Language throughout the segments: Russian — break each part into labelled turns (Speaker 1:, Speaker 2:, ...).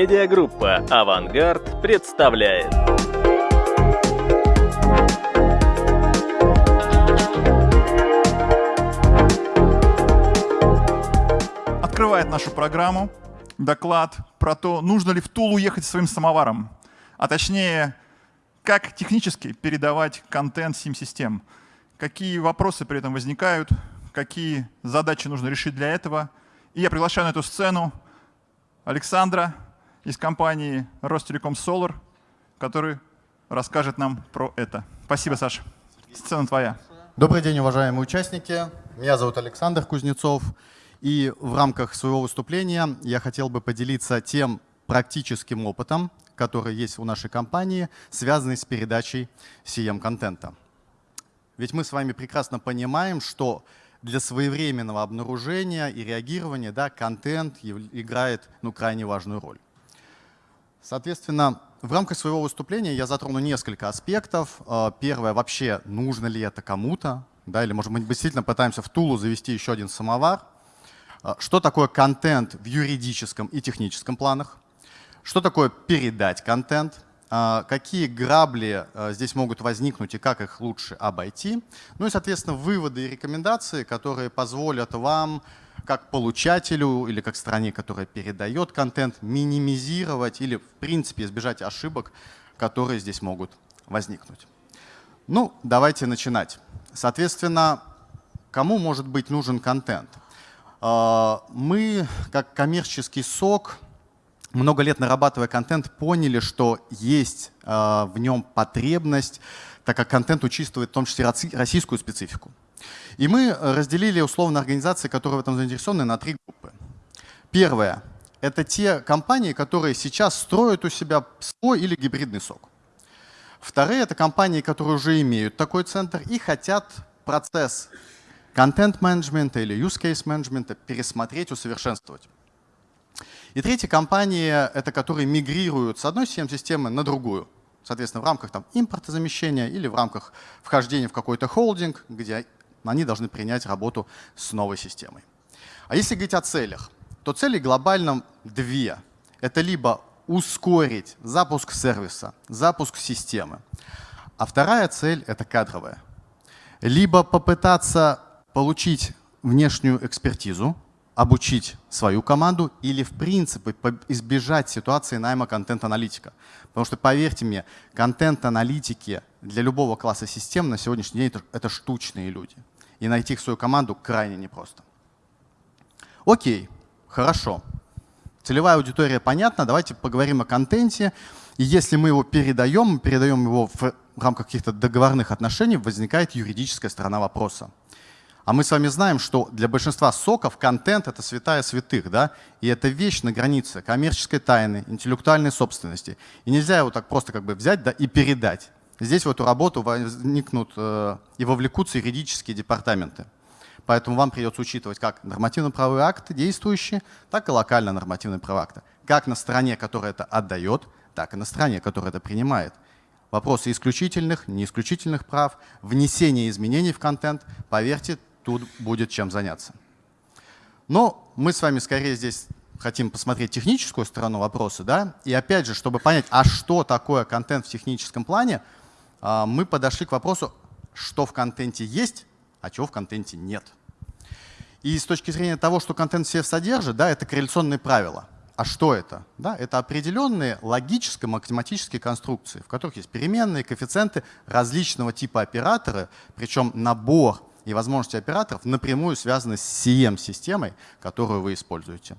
Speaker 1: Медиагруппа «Авангард» представляет.
Speaker 2: Открывает нашу программу доклад про то, нужно ли в Тулу ехать своим самоваром, а точнее, как технически передавать контент сим-систем, какие вопросы при этом возникают, какие задачи нужно решить для этого. И я приглашаю на эту сцену Александра из компании Ростелеком Solar, который расскажет нам про это. Спасибо, Саша. Сцена твоя.
Speaker 3: Добрый день, уважаемые участники. Меня зовут Александр Кузнецов. И в рамках своего выступления я хотел бы поделиться тем практическим опытом, который есть у нашей компании, связанный с передачей CM-контента. Ведь мы с вами прекрасно понимаем, что для своевременного обнаружения и реагирования да, контент играет ну, крайне важную роль. Соответственно, в рамках своего выступления я затрону несколько аспектов. А, первое, вообще, нужно ли это кому-то, да, или, может быть, действительно пытаемся в Тулу завести еще один самовар. А, что такое контент в юридическом и техническом планах? Что такое передать контент? А, какие грабли здесь могут возникнуть и как их лучше обойти. Ну и, соответственно, выводы и рекомендации, которые позволят вам, как получателю или как стране, которая передает контент, минимизировать или, в принципе, избежать ошибок, которые здесь могут возникнуть. Ну, давайте начинать. Соответственно, кому может быть нужен контент? А, мы, как коммерческий сок, много лет нарабатывая контент, поняли, что есть э, в нем потребность, так как контент учитывает в том числе российскую специфику. И мы разделили условно организации, которые в этом заинтересованы, на три группы. Первое — это те компании, которые сейчас строят у себя свой или гибридный сок. Вторые — это компании, которые уже имеют такой центр и хотят процесс контент-менеджмента или use case менеджмента пересмотреть, усовершенствовать. И третья компания — это которые мигрируют с одной CM-системы на другую. Соответственно, в рамках там, импортозамещения или в рамках вхождения в какой-то холдинг, где они должны принять работу с новой системой. А если говорить о целях, то цели глобально две. Это либо ускорить запуск сервиса, запуск системы. А вторая цель — это кадровая. Либо попытаться получить внешнюю экспертизу, обучить свою команду или, в принципе, избежать ситуации найма контент-аналитика. Потому что, поверьте мне, контент-аналитики для любого класса систем на сегодняшний день — это штучные люди. И найти их свою команду крайне непросто. Окей, хорошо. Целевая аудитория понятна, давайте поговорим о контенте. И если мы его передаем, мы передаем его в рамках каких-то договорных отношений, возникает юридическая сторона вопроса. А мы с вами знаем, что для большинства соков контент — это святая святых, да? и это вещь на границе коммерческой тайны, интеллектуальной собственности. И нельзя его так просто как бы взять да, и передать. Здесь в эту работу возникнут э, и вовлекутся юридические департаменты. Поэтому вам придется учитывать как нормативно-правовые акты действующие, так и локально нормативные правовые акты. Как на стороне, которая это отдает, так и на стороне, которая это принимает. Вопросы исключительных, неисключительных прав, внесение изменений в контент, поверьте, тут будет чем заняться. Но мы с вами скорее здесь хотим посмотреть техническую сторону вопроса. Да? И опять же, чтобы понять, а что такое контент в техническом плане, мы подошли к вопросу, что в контенте есть, а чего в контенте нет. И с точки зрения того, что контент все содержит, да, это корреляционные правила. А что это? Да, это определенные логическо-математические конструкции, в которых есть переменные, коэффициенты различного типа операторы, причем набор и возможности операторов напрямую связаны с CM-системой, которую вы используете.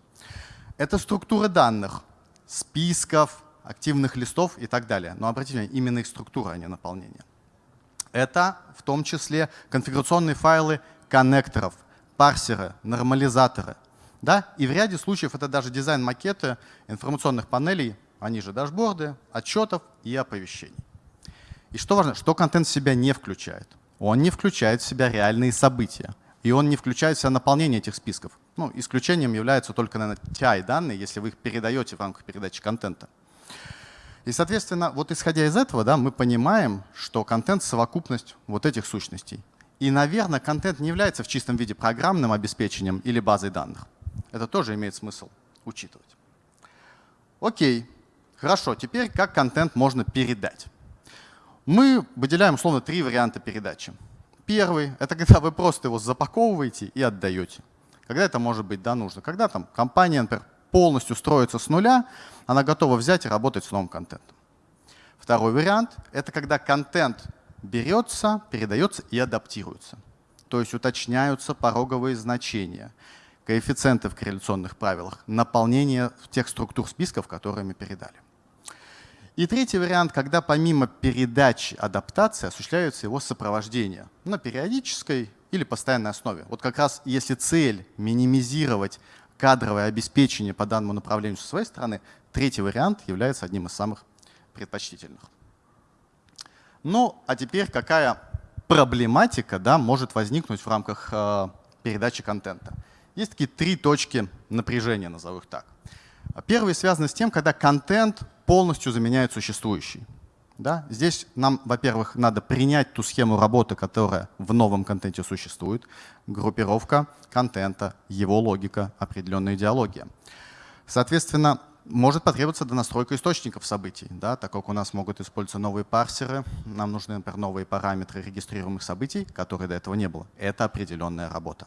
Speaker 3: Это структура данных, списков, активных листов и так далее. Но обратите внимание, именно их структура, а не наполнение. Это в том числе конфигурационные файлы коннекторов, парсеры, нормализаторы. Да? И в ряде случаев это даже дизайн макеты информационных панелей, они же дашборды, отчетов и оповещений. И что важно, что контент в себя не включает? он не включает в себя реальные события. И он не включает в себя наполнение этих списков. Ну, исключением являются только, наверное, TI данные, если вы их передаете в рамках передачи контента. И, соответственно, вот исходя из этого, да, мы понимаем, что контент — совокупность вот этих сущностей. И, наверное, контент не является в чистом виде программным обеспечением или базой данных. Это тоже имеет смысл учитывать. Окей, хорошо, теперь как контент можно передать? Мы выделяем условно три варианта передачи. Первый — это когда вы просто его запаковываете и отдаете. Когда это может быть да, нужно? Когда там компания, например, полностью строится с нуля, она готова взять и работать с новым контентом. Второй вариант — это когда контент берется, передается и адаптируется. То есть уточняются пороговые значения, коэффициенты в корреляционных правилах, наполнение тех структур списков, которые мы передали. И третий вариант, когда помимо передачи адаптации осуществляется его сопровождение на периодической или постоянной основе. Вот как раз если цель минимизировать кадровое обеспечение по данному направлению со своей стороны, третий вариант является одним из самых предпочтительных. Ну, а теперь какая проблематика да, может возникнуть в рамках э, передачи контента? Есть такие три точки напряжения, назову их так. Первый связан с тем, когда контент полностью заменяет существующий. Да? Здесь нам, во-первых, надо принять ту схему работы, которая в новом контенте существует, группировка контента, его логика, определенная идеология. Соответственно, может потребоваться донастройка источников событий, да, так как у нас могут использоваться новые парсеры, нам нужны, например, новые параметры регистрируемых событий, которые до этого не было. Это определенная работа.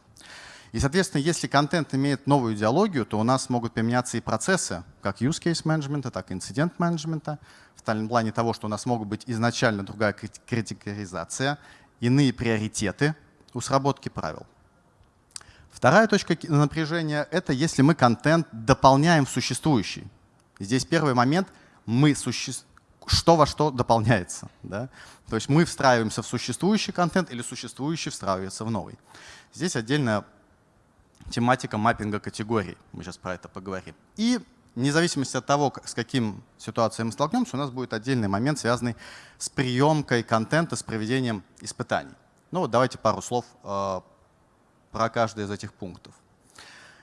Speaker 3: И, соответственно, если контент имеет новую идеологию, то у нас могут применяться и процессы, как use case менеджмента, так и инцидент менеджмента, в плане того, что у нас могут быть изначально другая критикаризация, иные приоритеты у сработки правил. Вторая точка напряжения — это если мы контент дополняем в существующий. Здесь первый момент — мы суще... что во что дополняется. Да? То есть мы встраиваемся в существующий контент или существующий встраивается в новый. Здесь отдельная тематика маппинга категорий. Мы сейчас про это поговорим. И вне зависимости от того, с каким ситуацией мы столкнемся, у нас будет отдельный момент, связанный с приемкой контента, с проведением испытаний. Ну вот давайте пару слов э, про каждый из этих пунктов.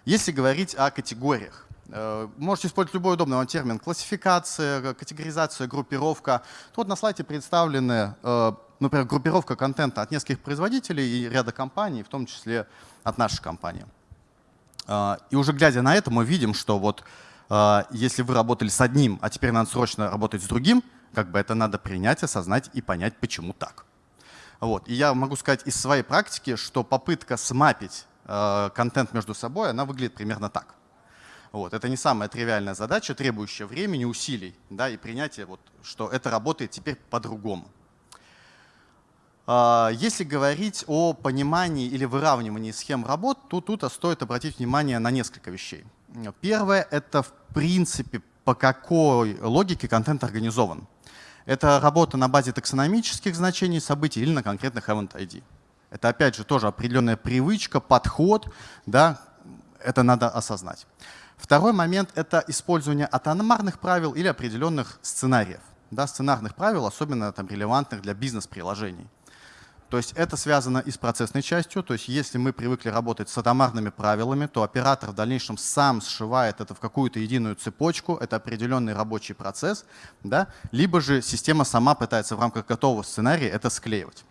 Speaker 3: Если говорить о категориях, э, можете использовать любой удобный вам термин. Классификация, категоризация, группировка. Тут на слайде представлены, э, например, группировка контента от нескольких производителей и ряда компаний, в том числе от нашей компании. Э, и уже глядя на это, мы видим, что вот если вы работали с одним, а теперь надо срочно работать с другим, как бы это надо принять, осознать и понять, почему так. Вот. И я могу сказать из своей практики, что попытка смапить э, контент между собой, она выглядит примерно так. Вот. Это не самая тривиальная задача, требующая времени, усилий да, и принятия, вот, что это работает теперь по-другому. Э, если говорить о понимании или выравнивании схем работ, то тут стоит обратить внимание на несколько вещей. Первое — это в принципе по какой логике контент организован. Это работа на базе таксономических значений событий или на конкретных event ID. Это опять же тоже определенная привычка, подход, да, это надо осознать. Второй момент — это использование атономарных правил или определенных сценариев. Да, сценарных правил, особенно там, релевантных для бизнес-приложений. То есть это связано и с процессной частью. То есть если мы привыкли работать с атомарными правилами, то оператор в дальнейшем сам сшивает это в какую-то единую цепочку. Это определенный рабочий процесс. Да? Либо же система сама пытается в рамках готового сценария это склеивать.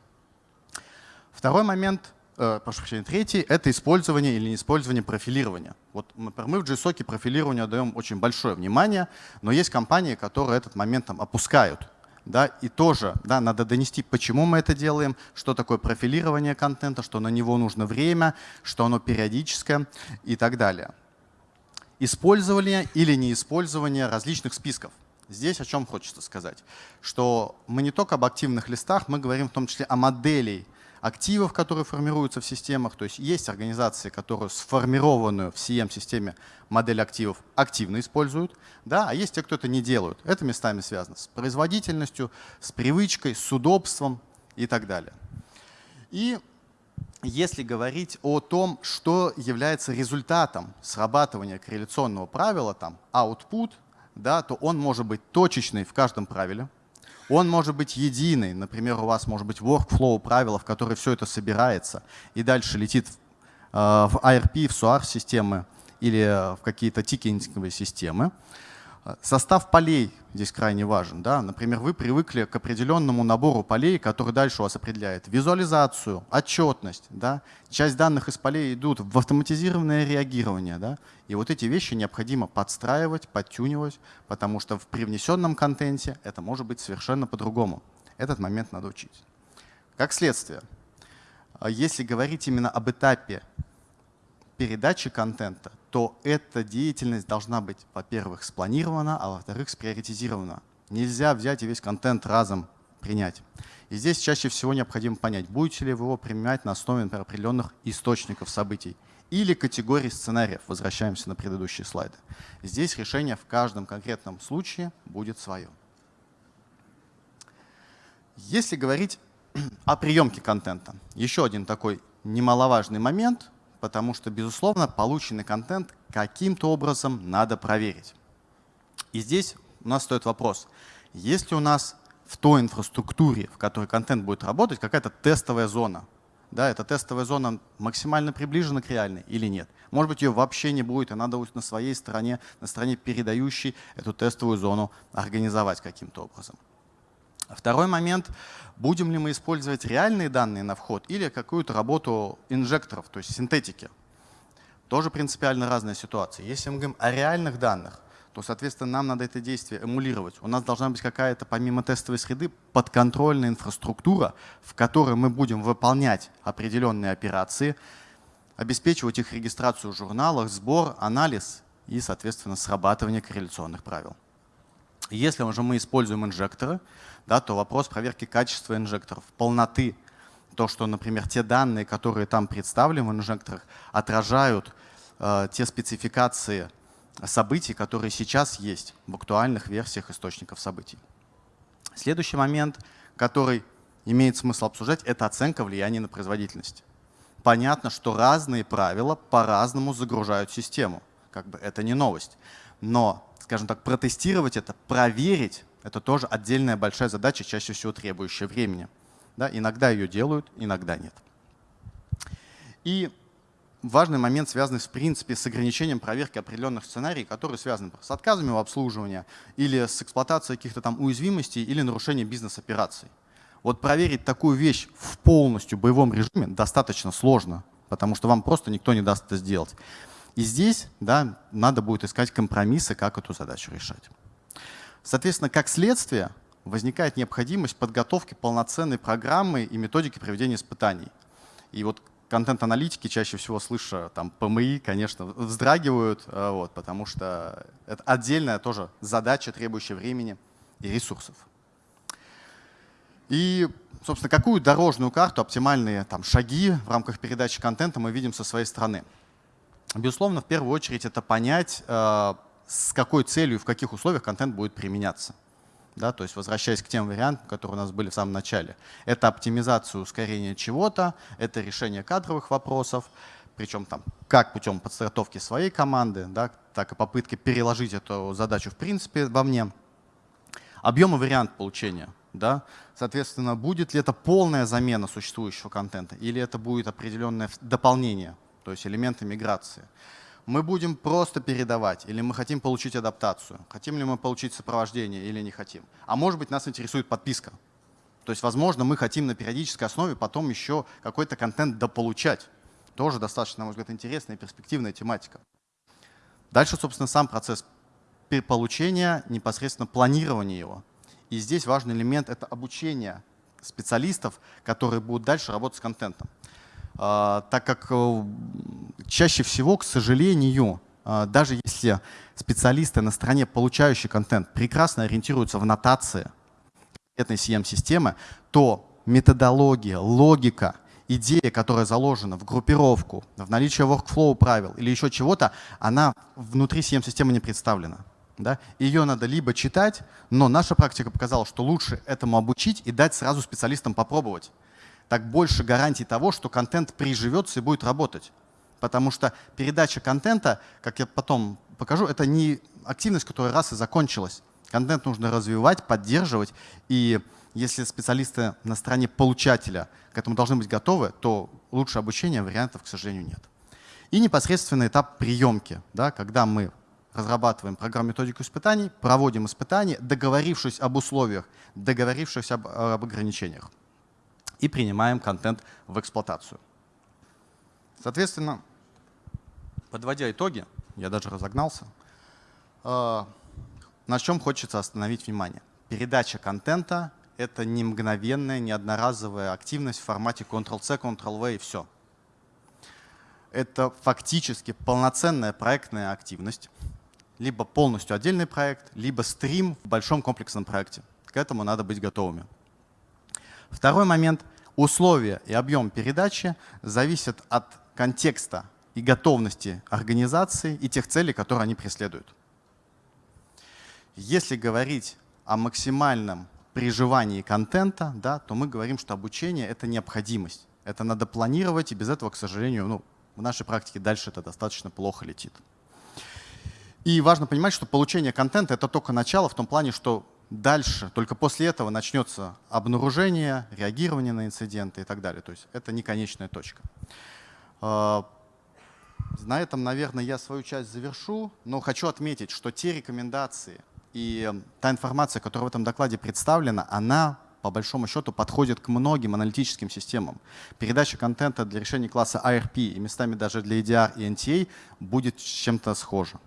Speaker 3: Второй момент, э, прошу прощения, третий — это использование или неиспользование профилирования. Вот мы в JSOC профилированию даем очень большое внимание, но есть компании, которые этот момент там, опускают да, и тоже да, надо донести, почему мы это делаем, что такое профилирование контента, что на него нужно время, что оно периодическое и так далее. Использование или неиспользование различных списков. Здесь о чем хочется сказать, что мы не только об активных листах, мы говорим в том числе о моделей активов, которые формируются в системах. То есть есть организации, которые сформированную в CM-системе модель активов активно используют, да, а есть те, кто это не делают. Это местами связано с производительностью, с привычкой, с удобством и так далее. И если говорить о том, что является результатом срабатывания корреляционного правила, там output, да, то он может быть точечный в каждом правиле, он может быть единый. Например, у вас может быть workflow правила, в которые все это собирается и дальше летит в IRP, э, в SOAR-системы или в какие-то тикетинговые системы. Состав полей здесь крайне важен. Да? Например, вы привыкли к определенному набору полей, который дальше у вас определяет визуализацию, отчетность. Да? Часть данных из полей идут в автоматизированное реагирование. Да? И вот эти вещи необходимо подстраивать, подтюнивать, потому что в привнесенном контенте это может быть совершенно по-другому. Этот момент надо учить. Как следствие, если говорить именно об этапе передачи контента, то эта деятельность должна быть, во-первых, спланирована, а во-вторых, сприоритизирована. Нельзя взять и весь контент разом принять. И здесь чаще всего необходимо понять, будете ли вы его применять на основе например, определенных источников событий или категорий сценариев. Возвращаемся на предыдущие слайды. Здесь решение в каждом конкретном случае будет свое. Если говорить о приемке контента, еще один такой немаловажный момент, потому что, безусловно, полученный контент каким-то образом надо проверить. И здесь у нас стоит вопрос, есть ли у нас в той инфраструктуре, в которой контент будет работать, какая-то тестовая зона? Да, эта тестовая зона максимально приближена к реальной или нет? Может быть, ее вообще не будет, и надо будет на своей стороне, на стороне передающей эту тестовую зону организовать каким-то образом. Второй момент, будем ли мы использовать реальные данные на вход или какую-то работу инжекторов, то есть синтетики. Тоже принципиально разная ситуация. Если мы говорим о реальных данных, то, соответственно, нам надо это действие эмулировать. У нас должна быть какая-то, помимо тестовой среды, подконтрольная инфраструктура, в которой мы будем выполнять определенные операции, обеспечивать их регистрацию в журналах, сбор, анализ и, соответственно, срабатывание корреляционных правил. Если уже мы используем инжекторы, да, то вопрос проверки качества инжекторов, полноты, то, что, например, те данные, которые там представлены в инжекторах, отражают э, те спецификации событий, которые сейчас есть в актуальных версиях источников событий. Следующий момент, который имеет смысл обсуждать, это оценка влияния на производительность. Понятно, что разные правила по-разному загружают систему. Как бы это не новость. Но, скажем так, протестировать это, проверить это тоже отдельная большая задача, чаще всего требующая времени. Да, иногда ее делают, иногда нет. И важный момент, связанный в принципе с ограничением проверки определенных сценариев, которые связаны с отказами в обслуживании или с эксплуатацией каких-то там уязвимостей или нарушением бизнес-операций. Вот проверить такую вещь в полностью боевом режиме достаточно сложно, потому что вам просто никто не даст это сделать. И здесь да, надо будет искать компромиссы, как эту задачу решать. Соответственно, как следствие возникает необходимость подготовки полноценной программы и методики проведения испытаний. И вот контент-аналитики чаще всего, слыша там ПМИ, конечно, вздрагивают, э, вот, потому что это отдельная тоже задача, требующая времени и ресурсов. И, собственно, какую дорожную карту, оптимальные там, шаги в рамках передачи контента мы видим со своей стороны? Безусловно, в первую очередь это понять, э, с какой целью и в каких условиях контент будет применяться. Да, то есть возвращаясь к тем вариантам, которые у нас были в самом начале. Это оптимизация ускорения чего-то, это решение кадровых вопросов, причем там как путем подстраховки своей команды, да, так и попытки переложить эту задачу в принципе во мне. Объем и вариант получения. Да? Соответственно, будет ли это полная замена существующего контента или это будет определенное дополнение, то есть элементы миграции мы будем просто передавать, или мы хотим получить адаптацию, хотим ли мы получить сопровождение или не хотим. А может быть, нас интересует подписка. То есть, возможно, мы хотим на периодической основе потом еще какой-то контент дополучать. Тоже достаточно, на мой взгляд, интересная и перспективная тематика. Дальше, собственно, сам процесс получения, непосредственно планирования его. И здесь важный элемент — это обучение специалистов, которые будут дальше работать с контентом. А, так как э, чаще всего, к сожалению, а, даже если специалисты на стороне, получающие контент, прекрасно ориентируются в нотации этой CM-системы, то методология, логика, идея, которая заложена в группировку, в наличие workflow правил или еще чего-то, она внутри CM-системы не представлена. Да? Ее надо либо читать, но наша практика показала, что лучше этому обучить и дать сразу специалистам попробовать так больше гарантий того, что контент приживется и будет работать. Потому что передача контента, как я потом покажу, это не активность, которая раз и закончилась. Контент нужно развивать, поддерживать. И если специалисты на стороне получателя к этому должны быть готовы, то лучше обучения вариантов, к сожалению, нет. И непосредственно этап приемки, да, когда мы разрабатываем программу методику испытаний, проводим испытания, договорившись об условиях, договорившись об, об ограничениях. И принимаем контент в эксплуатацию. Соответственно, подводя итоги, я даже разогнался, э, на чем хочется остановить внимание. Передача контента — это не мгновенная, не одноразовая активность в формате Ctrl-C, Ctrl-V и все. Это фактически полноценная проектная активность, либо полностью отдельный проект, либо стрим в большом комплексном проекте. К этому надо быть готовыми. Второй момент. Условия и объем передачи зависят от контекста и готовности организации и тех целей, которые они преследуют. Если говорить о максимальном приживании контента, да, то мы говорим, что обучение — это необходимость. Это надо планировать, и без этого, к сожалению, ну, в нашей практике дальше это достаточно плохо летит. И важно понимать, что получение контента — это только начало в том плане, что дальше, только после этого начнется обнаружение, реагирование на инциденты и так далее. То есть это не конечная точка. А, на этом, наверное, я свою часть завершу, но хочу отметить, что те рекомендации и та информация, которая в этом докладе представлена, она по большому счету подходит к многим аналитическим системам. Передача контента для решения класса ARP и местами даже для EDR и NTA будет чем-то схожа.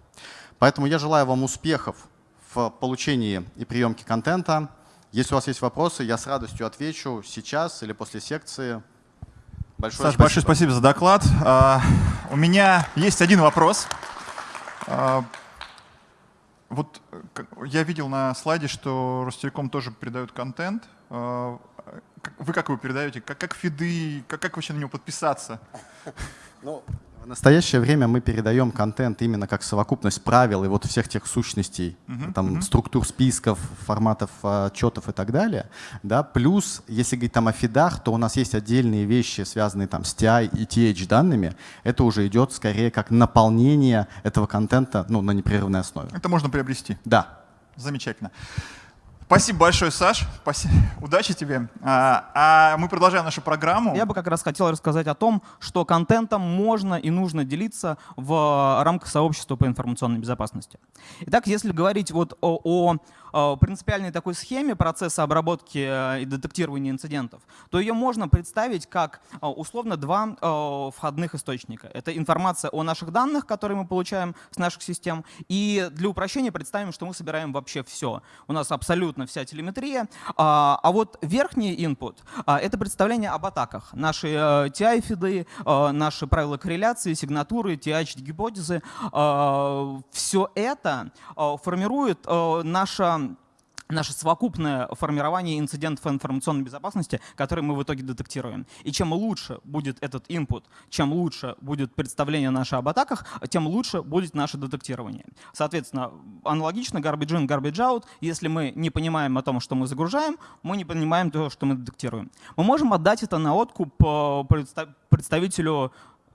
Speaker 3: Поэтому я желаю вам успехов в получении и приемке контента. Если у вас есть вопросы, я с радостью отвечу сейчас или после секции.
Speaker 2: Большое Саш, спасибо. большое спасибо за доклад. Uh, у меня есть один вопрос. Uh, вот я видел на слайде, что Ростелеком тоже передают контент. Uh, вы как его передаете? Как, как фиды? Как, как вообще на него подписаться?
Speaker 3: Ну, в настоящее время мы передаем контент именно как совокупность правил и вот всех тех сущностей, -huh, там, -huh. структур списков, форматов отчетов и так далее. Да? Плюс, если говорить там о фидах, то у нас есть отдельные вещи, связанные там с TI и TH данными. Это уже идет скорее как наполнение этого контента ну, на непрерывной основе.
Speaker 2: Это можно приобрести?
Speaker 3: Да.
Speaker 2: Замечательно. Спасибо большое, Саш. Спасибо. Удачи тебе. А, а мы продолжаем нашу программу.
Speaker 4: Я бы как раз хотел рассказать о том, что контентом можно и нужно делиться в рамках сообщества по информационной безопасности. Итак, если говорить вот о, о принципиальной такой схеме процесса обработки э, и детектирования инцидентов, то ее можно представить как э, условно два входных источника. Это информация о наших данных, которые мы получаем с наших систем, и для упрощения представим, что мы собираем вообще все. У нас абсолютно вся телеметрия, а, а вот верхний input — это представление об атаках. Наши TI-фиды, наши правила корреляции, сигнатуры, TH-гипотезы — все это формирует наша наше совокупное формирование инцидентов информационной безопасности, которые мы в итоге детектируем. И чем лучше будет этот input, чем лучше будет представление наше об атаках, тем лучше будет наше детектирование. Соответственно, аналогично garbage in, garbage out. Если мы не понимаем о том, что мы загружаем, мы не понимаем то, что мы детектируем. Мы можем отдать это на откуп э, представителю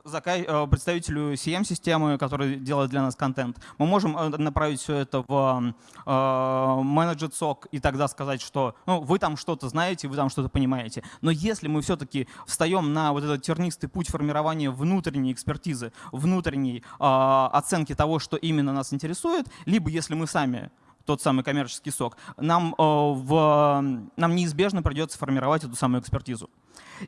Speaker 4: представителю CM-системы, который делает для нас контент. Мы можем э, направить все это в э, менеджер сок и тогда сказать, что ну, вы там что-то знаете, вы там что-то понимаете. Но если мы все-таки встаем на вот этот тернистый путь формирования внутренней экспертизы, внутренней оценки того, что именно нас интересует, либо если мы сами тот самый коммерческий сок, нам, в, нам неизбежно придется формировать эту самую экспертизу.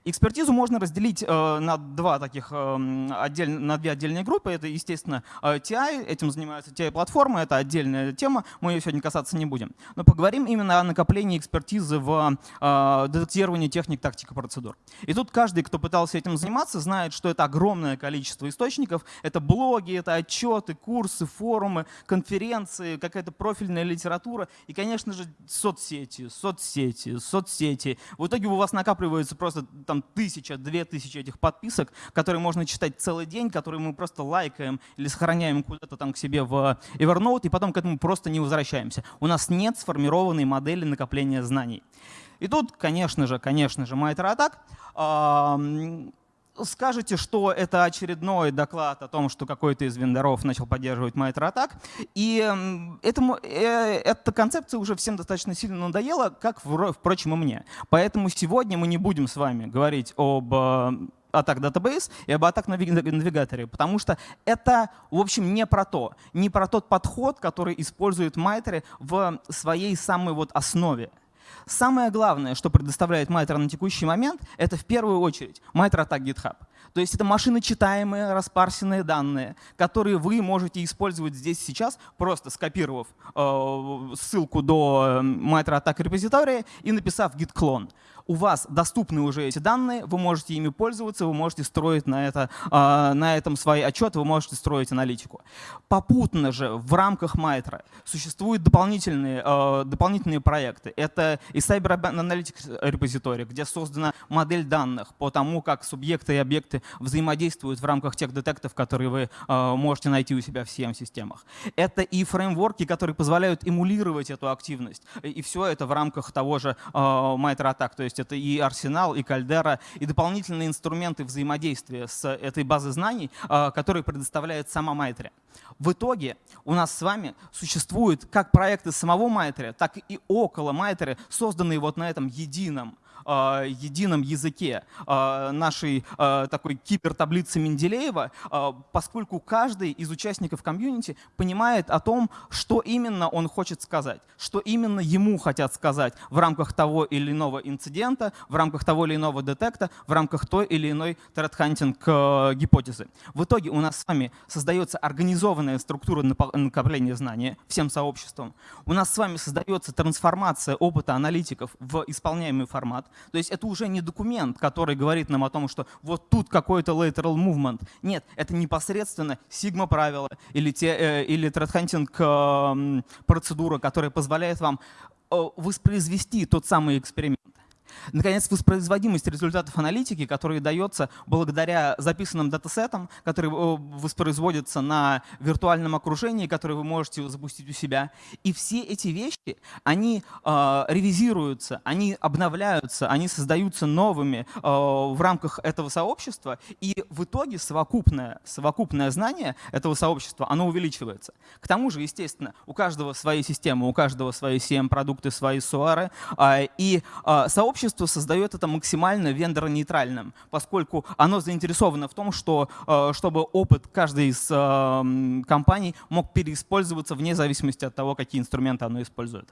Speaker 4: Экспертизу можно разделить э, на, два таких, э, отдель, на две отдельные группы. Это, естественно, э, TI, этим занимаются TI-платформы, это отдельная тема, мы ее сегодня касаться не будем. Но поговорим именно о накоплении экспертизы в детектировании техник, тактик и процедур. И тут каждый, кто пытался этим заниматься, знает, что это огромное количество источников. Это блоги, это отчеты, курсы, форумы, конференции, какая-то профильная литература и, конечно же, соцсети, соцсети, соцсети. В итоге у вас накапливается просто там тысяча, две тысячи этих подписок, которые можно читать целый день, которые мы просто лайкаем или сохраняем куда-то там к себе в Evernote, и потом к этому просто не возвращаемся. У нас нет сформированной модели накопления знаний. И тут, конечно же, конечно же, MitraAttack скажете, что это очередной доклад о том, что какой-то из вендоров начал поддерживать MitraAttack. И этому, э, эта концепция уже всем достаточно сильно надоела, как, впрочем, и мне. Поэтому сегодня мы не будем с вами говорить об атак Database и об атак навигаторе, потому что это, в общем, не про то, не про тот подход, который использует Майтри в своей самой вот основе. Самое главное, что предоставляет Майтер на текущий момент, это в первую очередь Майтер атак GitHub. То есть это машиночитаемые, распарсенные данные, которые вы можете использовать здесь сейчас, просто скопировав э, ссылку до Майтер атак репозитория и написав git clone у вас доступны уже эти данные, вы можете ими пользоваться, вы можете строить на, это, а, на этом свои отчеты, вы можете строить аналитику. Попутно же в рамках Майтра существуют дополнительные, а, дополнительные проекты. Это и Cyber Analytics репозиторий, где создана модель данных по тому, как субъекты и объекты взаимодействуют в рамках тех детектов, которые вы а, можете найти у себя в CM-системах. Это и фреймворки, которые позволяют эмулировать эту активность. И все это в рамках того же Miter Attack. То есть это и Арсенал, и Кальдера, и дополнительные инструменты взаимодействия с этой базой знаний, а, которые предоставляет сама Майтри. В итоге у нас с вами существуют как проекты самого Майтри, так и около Майтри, созданные вот на этом едином едином языке э, нашей э, такой кибертаблицы Менделеева, поскольку каждый из участников комьюнити понимает о том, что именно он хочет сказать, что именно ему хотят сказать в рамках того или иного инцидента, в рамках того или иного детекта, в рамках той или иной э, гипотезы. В итоге у нас с вами создается организованная структура накопления знания всем сообществом. У нас с вами создается трансформация опыта аналитиков в исполняемый формат. То есть это уже не документ, который говорит нам о том, что вот тут какой-то lateral movement. Нет, это непосредственно сигма правила или, те, э, или hunting э, процедура, которая позволяет вам э, воспроизвести тот самый эксперимент. Наконец, воспроизводимость результатов аналитики, которая дается благодаря записанным датасетам, которые э, воспроизводятся на виртуальном окружении, которые вы можете запустить у себя. И все эти вещи, они э, ревизируются, они обновляются, они создаются новыми э, в рамках этого сообщества, и в итоге совокупное, совокупное знание этого сообщества, оно увеличивается. К тому же, естественно, у каждого свои системы, у каждого свои CM-продукты, свои суары, э, и э, сообщество сообщество создает это максимально вендор-нейтральным, поскольку оно заинтересовано в том, что, э, чтобы опыт каждой из э, компаний мог переиспользоваться вне зависимости от того, какие инструменты оно использует.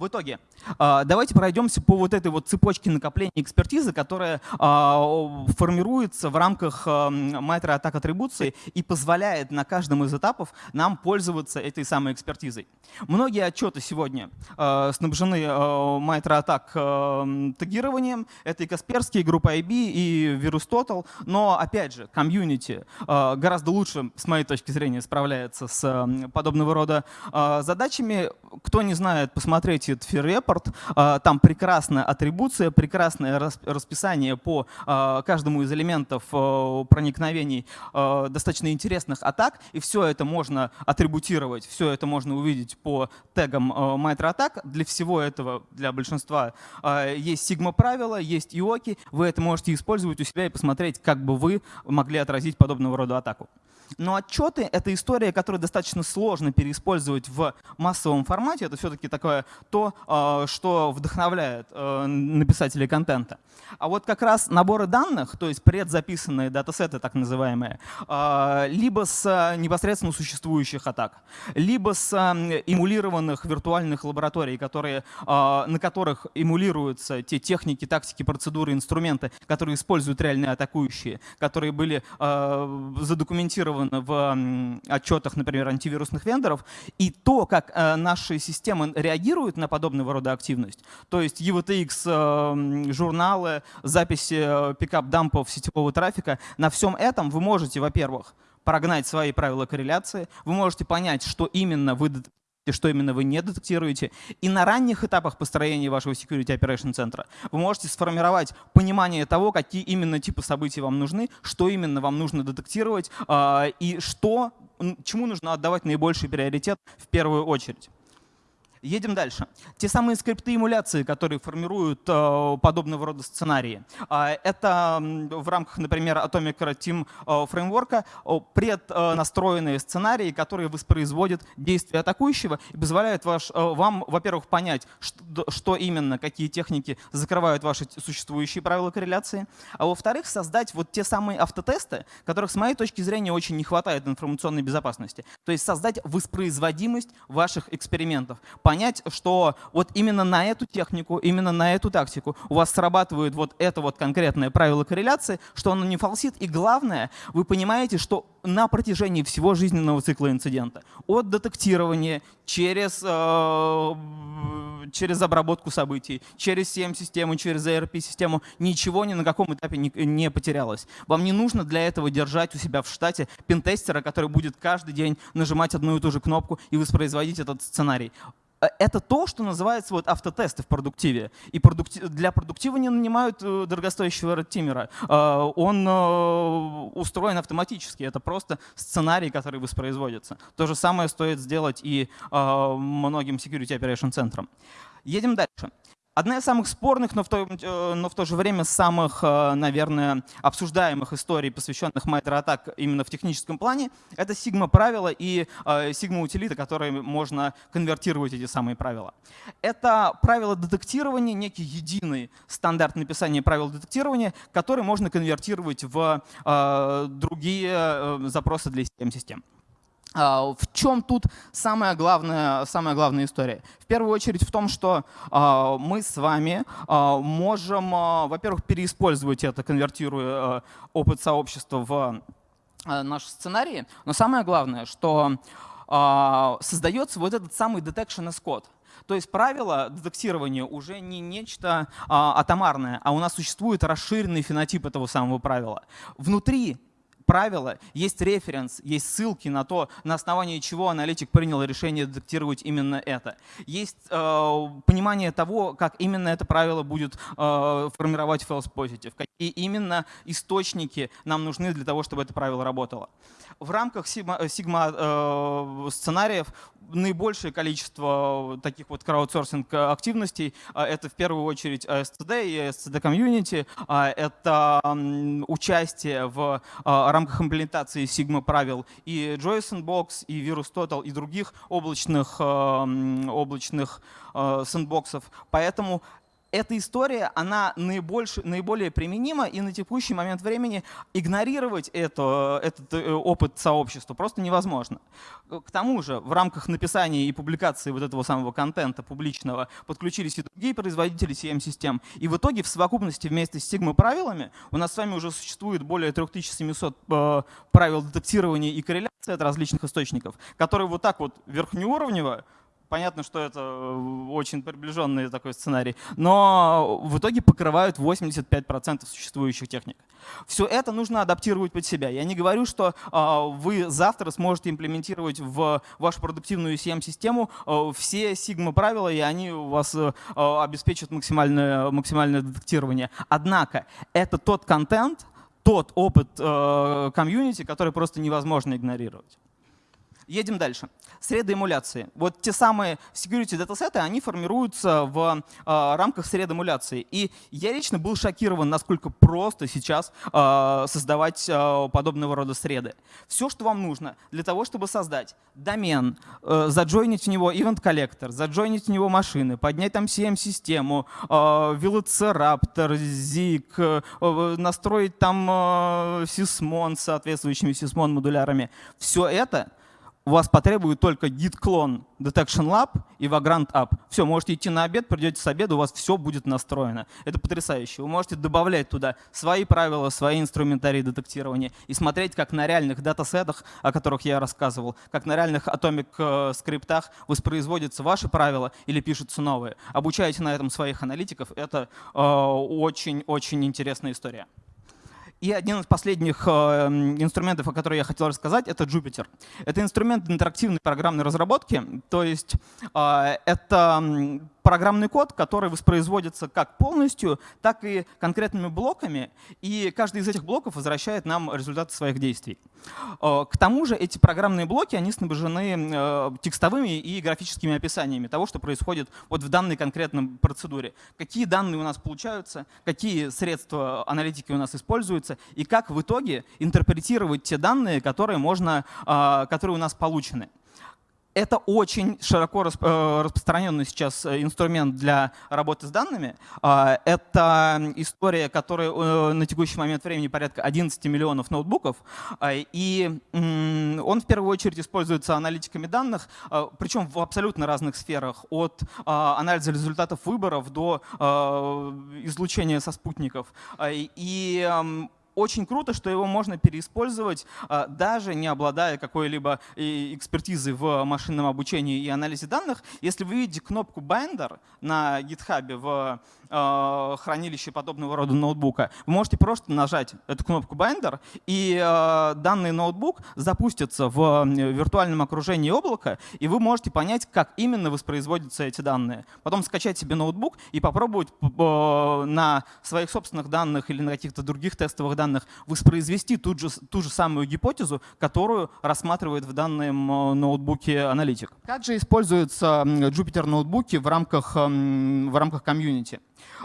Speaker 4: В итоге, а, давайте пройдемся по вот этой вот цепочке накопления экспертизы, которая а, формируется в рамках майтера атак атрибуции и позволяет на каждом из этапов нам пользоваться этой самой экспертизой. Многие отчеты сегодня а, снабжены майтер атак тегированием. Это и Касперский, и группа IB, и VirusTotal. Но, опять же, комьюнити гораздо лучше, с моей точки зрения, справляется с подобного рода задачами. Кто не знает, посмотрите United Fear Report. А, там прекрасная атрибуция, прекрасное расписание по а, каждому из элементов а, проникновений достаточно интересных атак. И все это можно атрибутировать, все это можно увидеть по тегам MITRE атак. Для всего этого, для большинства, есть Sigma правила, есть IOKI. Вы это можете использовать у себя и посмотреть, как бы вы могли отразить подобного рода атаку. Но отчеты — это история, которую достаточно сложно переиспользовать в массовом формате. Это все-таки такое то, а, что вдохновляет э, написателей контента. А вот как раз наборы данных, то есть предзаписанные датасеты так называемые, а, либо с непосредственно существующих атак, либо с эмулированных виртуальных лабораторий, которые, а, на которых эмулируются те техники, тактики, процедуры, инструменты, которые используют реальные атакующие, которые были задокументированы зафиксировано в отчетах, например, антивирусных вендоров, и то, как э, наши системы реагируют на подобного рода активность, то есть EVTX, э, журналы, записи э, пикап-дампов сетевого трафика, на всем этом вы можете, во-первых, прогнать свои правила корреляции, вы можете понять, что именно вы что именно вы не детектируете. И на ранних этапах построения вашего Security Operation центра вы можете сформировать понимание того, какие именно типы событий вам нужны, что именно вам нужно детектировать а, и что, чему нужно отдавать наибольший приоритет в первую очередь. Едем дальше. Те самые скрипты эмуляции, которые формируют э, подобного рода сценарии. Э, это в рамках, например, Atomic Team э, фреймворка преднастроенные сценарии, которые воспроизводят действия атакующего и позволяют ваш, э, вам, во-первых, понять, что именно, какие техники закрывают ваши существующие правила корреляции, а во-вторых, создать вот те самые автотесты, которых, с моей точки зрения, очень не хватает информационной безопасности. То есть создать воспроизводимость ваших экспериментов понять, что вот именно на эту технику, именно на эту тактику у вас срабатывает вот это вот конкретное правило корреляции, что оно не фалсит. И главное, вы понимаете, что на протяжении всего жизненного цикла инцидента, от детектирования через, э, через обработку событий, через CM-систему, через ERP-систему, ничего ни на каком этапе не, не потерялось. Вам не нужно для этого держать у себя в штате пентестера, который будет каждый день нажимать одну и ту же кнопку и воспроизводить этот сценарий. Э, это то, что называется вот автотесты в продуктиве. И продуктив, для продуктива не нанимают э, дорогостоящего тимера. Э, он устроен автоматически. Это просто сценарий, который воспроизводится. То же самое стоит сделать и многим security operation центрам. Едем дальше. Одна из самых спорных, но в, то, э, но в то же время самых, э, наверное, обсуждаемых историй, посвященных MITRE-атак именно в техническом плане, это сигма-правила и сигма-утилита, которые можно конвертировать эти самые правила. Это правила детектирования, некий единый стандарт написания правил детектирования, который можно конвертировать в э, другие запросы для систем-систем. А, в чем тут самая главная, самая главная история? В первую очередь в том, что а, мы с вами а, можем, во-первых, переиспользовать это, конвертируя опыт сообщества в наши сценарии, но самое главное, что создается вот этот самый detection as code. То есть правило детектирования уже не нечто а, атомарное, а у нас существует расширенный фенотип этого самого правила. Внутри правила, есть референс, есть ссылки на то, на основании чего аналитик принял решение детектировать именно это. Есть э, понимание того, как именно это правило будет э, формировать false positive, какие именно источники нам нужны для того, чтобы это правило работало. В рамках Sigma, Sigma э, сценариев наибольшее количество таких вот краудсорсинг активностей — это в первую очередь SCD и SCD комьюнити, это участие в рамках имплементации Sigma правил и JSON Box, и Virus Total, и других облачных, облачных сэндбоксов. Поэтому эта история, она наибольше, наиболее применима, и на текущий момент времени игнорировать это, этот э, опыт сообщества просто невозможно. К тому же в рамках написания и публикации вот этого самого контента публичного подключились и другие производители CM-систем, и в итоге в совокупности вместе с Sigma правилами у нас с вами уже существует более 3700 э, правил детектирования и корреляции от различных источников, которые вот так вот верхнеуровнево Понятно, что это э, очень приближенный такой сценарий, но в итоге покрывают 85% существующих техник. Все это нужно адаптировать под себя. Я не говорю, что э, вы завтра сможете имплементировать в вашу продуктивную CM-систему э, все Sigma-правила, и они у вас э, обеспечат максимальное, максимальное детектирование. Однако это тот контент, тот опыт комьюнити, который просто невозможно игнорировать. Едем дальше. Среды эмуляции. Вот те самые security датасеты, они формируются в э, рамках сред эмуляции. И я лично был шокирован, насколько просто сейчас э, создавать э, подобного рода среды. Все, что вам нужно для того, чтобы создать домен, э, заджойнить в него event коллектор, заджойнить в него машины, поднять там CM-систему, э, Velociraptor, Zig, э, настроить там э, Sysmon с соответствующими Sysmon модулярами. Все это у вас потребует только git clone detection lab и vagrant app. Все, можете идти на обед, придете с обеда, у вас все будет настроено. Это потрясающе. Вы можете добавлять туда свои правила, свои инструментарии детектирования и смотреть, как на реальных датасетах, о которых я рассказывал, как на реальных Atomic э, скриптах воспроизводятся ваши правила или пишутся новые. Обучаете на этом своих аналитиков. Это очень-очень э, интересная история. И один из последних э, инструментов, о котором я хотел рассказать, это Jupyter. Это инструмент интерактивной программной разработки, то есть э, это программный код, который воспроизводится как полностью, так и конкретными блоками, и каждый из этих блоков возвращает нам результаты своих действий. Э, к тому же эти программные блоки, они снабжены э, текстовыми и графическими описаниями того, что происходит вот в данной конкретной процедуре. Какие данные у нас получаются, какие средства аналитики у нас используются, и как в итоге интерпретировать те данные, которые, можно, э, которые у нас получены. Это очень широко э, распространенный сейчас э, инструмент для работы с данными. А, это история, которая э, на текущий момент времени порядка 11 миллионов ноутбуков. А, и он в первую очередь используется аналитиками данных, а, причем в абсолютно разных сферах. От анализа результатов выборов до излучения со спутников. И очень круто, что его можно переиспользовать, а, даже не обладая какой-либо экспертизой в машинном обучении и анализе данных. Если вы видите кнопку Binder на GitHub в Э, хранилище подобного рода ноутбука, вы можете просто нажать эту кнопку Binder, и э, данный ноутбук запустится в виртуальном окружении облака, и вы можете понять, как именно воспроизводятся эти данные. Потом скачать себе ноутбук и попробовать э, на своих собственных данных или на каких-то других тестовых данных воспроизвести ту же, ту же самую гипотезу, которую рассматривает в данном ноутбуке аналитик. Как же используются Jupyter ноутбуки в рамках, в рамках комьюнити?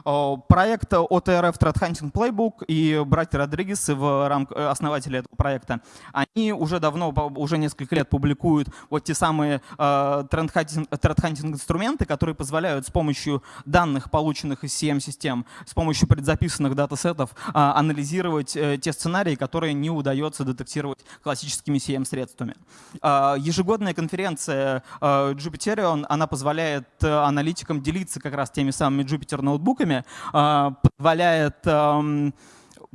Speaker 4: Э, проект OTRF Threat Hunting Playbook и братья Родригес, в рамк... Э, основатели этого проекта, они уже давно, уже несколько лет публикуют вот те самые Threat Hunting инструменты, которые позволяют с помощью данных, полученных из CM-систем, с помощью предзаписанных датасетов анализировать те сценарии, которые не удается детектировать классическими CM-средствами. Ежегодная конференция Jupiterion, она позволяет аналитикам делиться как раз теми самыми Jupyter ноутбуками, ноутбуками, а, позволяет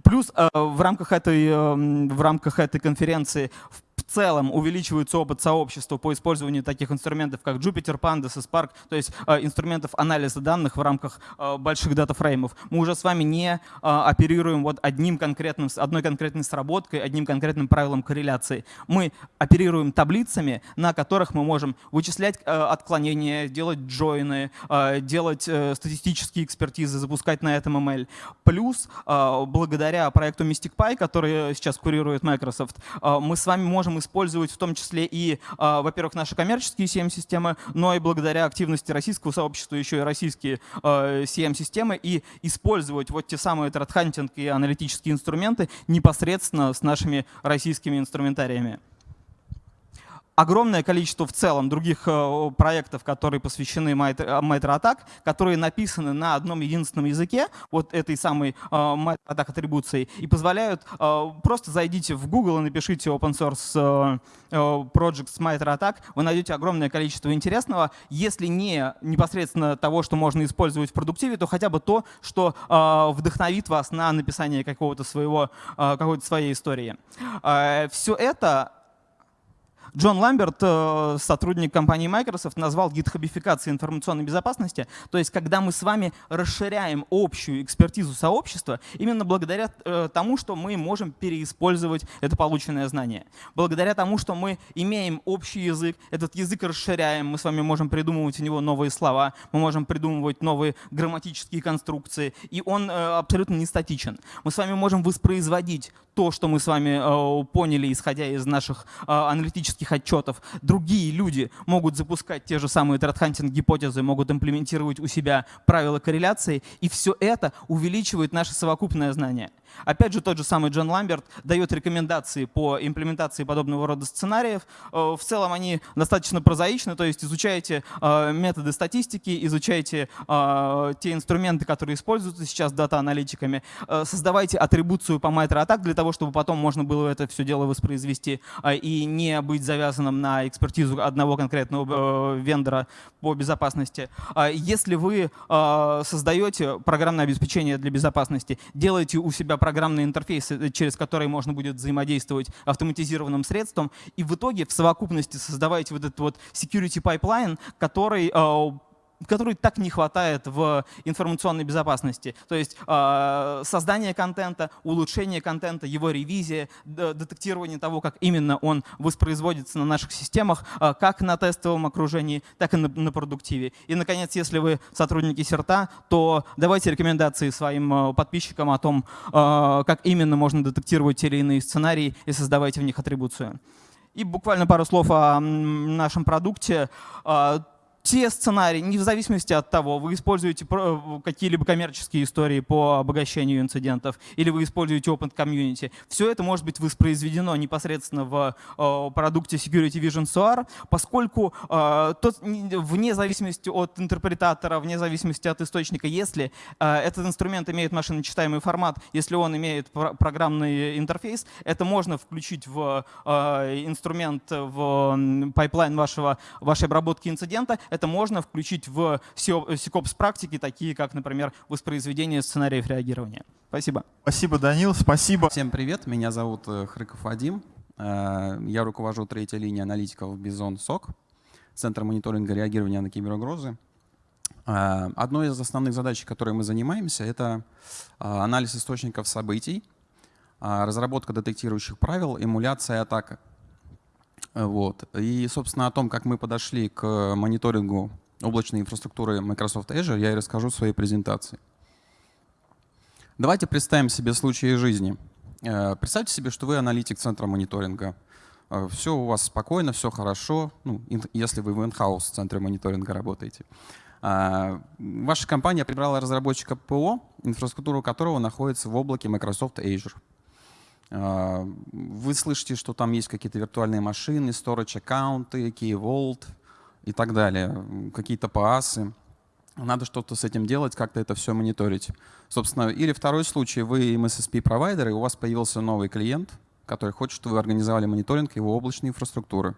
Speaker 4: Плюс а, в рамках этой, в рамках этой конференции в целом увеличивается опыт сообщества по использованию таких инструментов, как Jupyter, Pandas и Spark, то есть э, инструментов анализа данных в рамках э, больших датафреймов. Мы уже с вами не э, оперируем вот одним конкретным, одной конкретной сработкой, одним конкретным правилом корреляции. Мы оперируем таблицами, на которых мы можем вычислять отклонения, делать джойны, делать статистические экспертизы, запускать на этом ML. Плюс, благодаря проекту Mystic Pi, который сейчас курирует Microsoft, мы с вами можем использовать в том числе и, а, во-первых, наши коммерческие CM-системы, но и благодаря активности российского сообщества еще и российские а, CM-системы и использовать вот те самые тредхантинг и аналитические инструменты непосредственно с нашими российскими инструментариями огромное количество в целом других э, проектов, которые посвящены MITRE-ATTACK, которые написаны на одном единственном языке, вот этой самой MITRE-ATTACK э, атрибуцией, и позволяют э, просто зайдите в Google и напишите open source projects MITRE-ATTACK, вы найдете огромное количество интересного, если не непосредственно того, что можно использовать в продуктиве, то хотя бы то, что вдохновит вас на написание какого-то своего, какой-то своей истории. Все это Джон Ламберт, э, сотрудник компании Microsoft, назвал гитхабификацией информационной безопасности. То есть, когда мы с вами расширяем общую экспертизу сообщества, именно благодаря э, тому, что мы можем переиспользовать это полученное знание. Благодаря тому, что мы имеем общий язык, этот язык расширяем, мы с вами можем придумывать у него новые слова, мы можем придумывать новые грамматические конструкции, и он э, абсолютно не статичен. Мы с вами можем воспроизводить то, что мы с вами поняли, исходя из наших аналитических аналитических отчетов другие люди могут запускать те же самые тредхантинг гипотезы, могут имплементировать у себя правила корреляции, и все это увеличивает наше совокупное знание. Опять же, тот же самый Джон Ламберт дает рекомендации по имплементации подобного рода сценариев. Э, в целом они достаточно прозаичны, то есть изучайте э, методы статистики, изучайте э, те инструменты, которые используются сейчас дата-аналитиками, создавайте атрибуцию по MITRE-ATTACK для того, чтобы потом можно было это все дело воспроизвести и не быть завязанным на экспертизу одного конкретного вендора по безопасности. Если вы создаете программное обеспечение для безопасности, делайте у себя программные интерфейсы, э, через которые можно будет взаимодействовать автоматизированным средством, и в итоге в совокупности создавайте вот этот вот security pipeline, который э, которой так не хватает в информационной безопасности. То есть создание контента, улучшение контента, его ревизия, детектирование того, как именно он воспроизводится на наших системах, как на тестовом окружении, так и на, на продуктиве. И, наконец, если вы сотрудники СЕРТа, то давайте рекомендации своим подписчикам о том, как именно можно детектировать те или иные сценарии и создавайте в них атрибуцию. И буквально пару слов о нашем продукте. Те сценарии, не в зависимости от того, вы используете какие-либо коммерческие истории по обогащению инцидентов или вы используете Open Community, все это может быть воспроизведено непосредственно в продукте Security Vision SOAR, поскольку э, вне зависимости от интерпретатора, вне зависимости от источника, если э, этот инструмент имеет машиночитаемый формат, если он имеет программный интерфейс, это можно включить в э, инструмент, в pipeline вашего, вашей обработки инцидента, это можно включить в SecOps практики, такие как, например, воспроизведение сценариев реагирования. Спасибо.
Speaker 2: Спасибо, Данил, спасибо.
Speaker 5: Всем привет, меня зовут э, Хрыков Вадим. Э, я руковожу третьей линией аналитиков BI.ZONE SOC, Центр мониторинга реагирования на киберугрозы. Э, одной из основных задач, которой мы занимаемся, это анализ источников событий, разработка детектирующих правил, эмуляция атака. Вот. И, собственно, о том, как мы подошли к мониторингу облачной инфраструктуры Microsoft Azure, я и расскажу в своей презентации. Давайте представим себе случаи жизни. Э, представьте себе, что вы аналитик центра мониторинга. Э, все у вас спокойно, все хорошо, ну, если вы в in-house центре мониторинга работаете. Э, ваша компания прибрала разработчика ПО, инфраструктуру которого находится в облаке Microsoft Azure. А, вы слышите, что там есть какие-то виртуальные машины, storage аккаунты, Key Vault и так далее, какие-то паасы. Надо что-то с этим делать, как-то это все мониторить. Собственно, или второй случай, вы MSSP-провайдер, и у вас появился новый клиент, который хочет, чтобы вы организовали мониторинг его облачной инфраструктуры.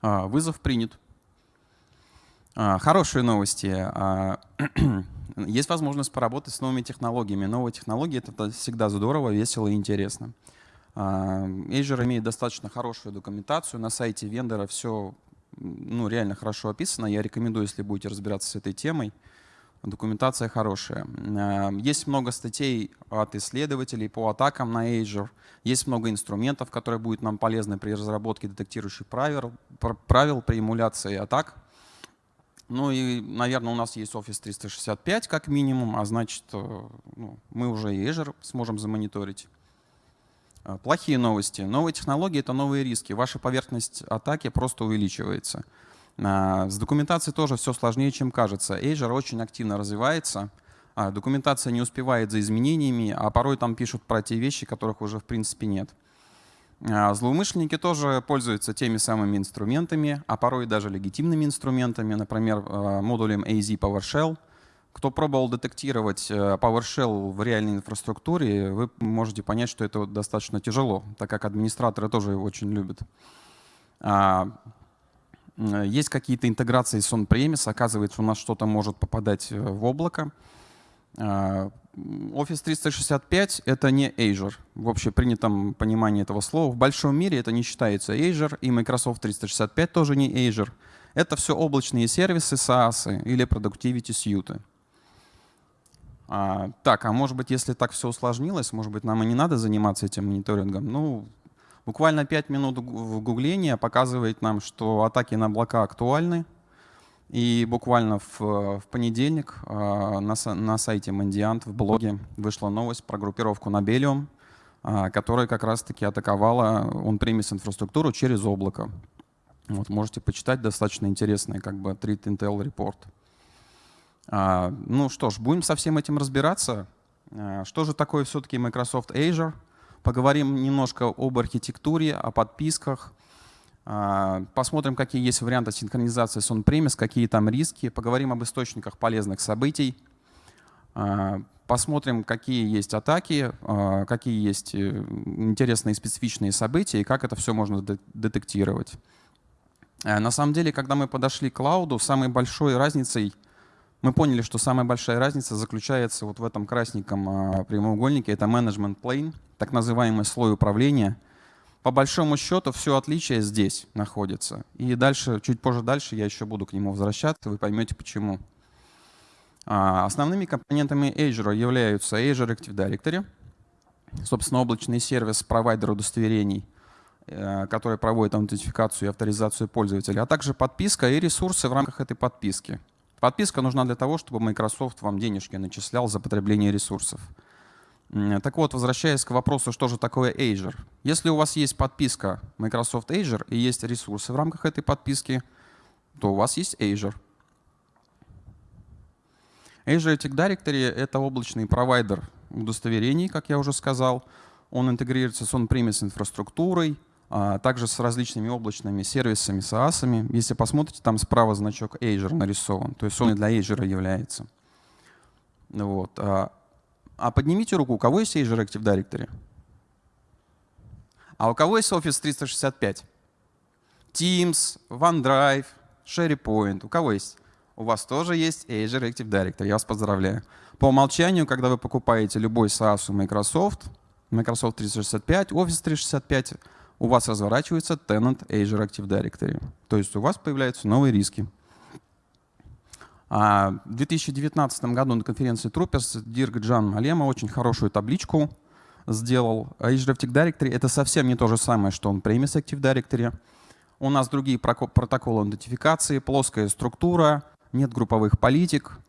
Speaker 5: А, вызов принят. А, хорошие новости. Есть возможность поработать с новыми технологиями. Новые технологии — это всегда здорово, весело и интересно. А, Azure имеет достаточно хорошую документацию. На сайте вендора все ну, реально хорошо описано. Я рекомендую, если будете разбираться с этой темой. Документация хорошая. А, есть много статей от исследователей по атакам на Azure. Есть много инструментов, которые будут нам полезны при разработке детектирующих правил, правил при эмуляции атак. Ну и, наверное, у нас есть Office 365 как минимум, а значит, э, ну, мы уже и Azure сможем замониторить. Э, плохие новости. Новые технологии — это новые риски. Ваша поверхность атаки просто увеличивается. Э, с документацией тоже все сложнее, чем кажется. Azure очень активно развивается. Документация не успевает за изменениями, а порой там пишут про те вещи, которых уже в принципе нет. А, злоумышленники тоже пользуются теми самыми инструментами, а порой даже легитимными инструментами, например, а, модулем AZ PowerShell. Кто пробовал детектировать э, PowerShell в реальной инфраструктуре, вы можете понять, что это достаточно тяжело, так как администраторы тоже его очень любят. А, есть какие-то интеграции с on-premise, оказывается, у нас что-то может попадать э, в облако. Office 365 — это не Azure в общепринятом понимании этого слова. В большом мире это не считается Azure, и Microsoft 365 тоже не Azure. Это все облачные сервисы, SaaS или Productivity Suite. А, так, а может быть, если так все усложнилось, может быть, нам и не надо заниматься этим мониторингом? Ну, буквально 5 минут гугления показывает нам, что атаки на облака актуальны, и буквально в, в понедельник э, на, на сайте Mandiant в блоге вышла новость про группировку Nobelium, э, которая как раз-таки атаковала он-премис инфраструктуру через облако. Вот, можете почитать, достаточно интересный как бы Treat Intel Report. А, ну что ж, будем со всем этим разбираться. А, что же такое все-таки Microsoft Azure? Поговорим немножко об архитектуре, о подписках, а, посмотрим, какие есть варианты синхронизации с on-premise, какие там риски. Поговорим об источниках полезных событий. А, посмотрим, какие есть атаки, а, какие есть э, интересные специфичные события и как это все можно детектировать. На самом деле, когда мы подошли к клауду, самой большой разницей, мы поняли, что самая большая разница заключается вот в этом красненьком прямоугольнике. Это management plane, так называемый слой управления — по большому счету все отличие здесь находится. И дальше, чуть позже дальше я еще буду к нему возвращаться, вы поймете почему. А, основными компонентами Azure являются Azure Active Directory, собственно, облачный сервис провайдер удостоверений, э, который проводит аутентификацию и авторизацию пользователя, а также подписка и ресурсы в рамках этой подписки. Подписка нужна для того, чтобы Microsoft вам денежки начислял за потребление ресурсов. Так вот, возвращаясь к вопросу, что же такое Azure. Если у вас есть подписка Microsoft Azure и есть ресурсы в рамках этой подписки, то у вас есть Azure. Azure Active Directory — это облачный провайдер удостоверений, как я уже сказал. Он интегрируется с on-premise инфраструктурой, а также с различными облачными сервисами, SaaS. Если посмотрите, там справа значок Azure нарисован, то есть он и для Azure является. Вот. А, поднимите руку, у кого есть Azure Active Directory? А у кого есть Office 365? Teams, OneDrive, SharePoint. У кого есть? У вас тоже есть Azure Active Directory. Я вас поздравляю. По умолчанию, когда вы покупаете любой SaaS у Microsoft, Microsoft 365, Office 365, у вас разворачивается tenant Azure Active Directory. То есть у вас появляются новые риски. А в 2019 году на конференции Troopers Дирк Джан Малема очень хорошую табличку сделал. Azure Active Directory — это совсем не то же самое, что он Premise Active Directory. У нас другие протоколы идентификации, плоская структура, нет групповых политик.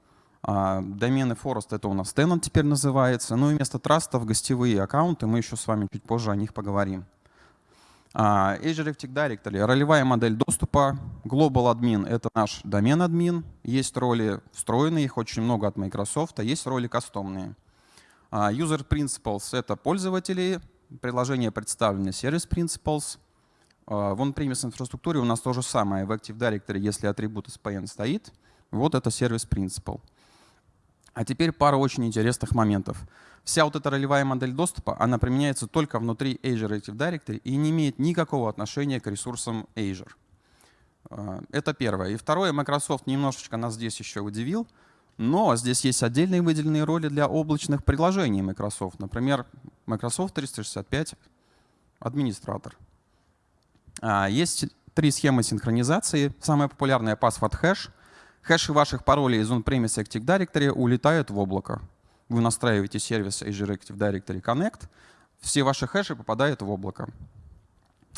Speaker 5: А, домены Forest — это у нас Tenant теперь называется. Ну и вместо трастов гостевые аккаунты, мы еще с вами чуть позже о них поговорим. А, Azure Active Directory — ролевая модель доступа. Global Admin — это наш домен админ. Есть роли встроенные, их очень много от Microsoft, а есть роли кастомные. А, User Principles — это пользователи, приложение представлены Service Principles. В on-premise инфраструктуре у нас то же самое. В Active Directory, если атрибут SPN стоит, вот это Service Principal. А теперь пара очень интересных моментов. Вся вот эта ролевая модель доступа, она применяется только внутри Azure Active Directory и не имеет никакого отношения к ресурсам Azure. А, это первое. И второе, Microsoft немножечко нас здесь еще удивил, но здесь есть отдельные выделенные роли для облачных приложений Microsoft. Например, Microsoft 365 администратор. А, есть три схемы синхронизации. Самая популярная password hash — Хэши ваших паролей из on-premise Active Directory улетают в облако. Вы настраиваете сервис Azure Active Directory Connect, все ваши хэши попадают в облако.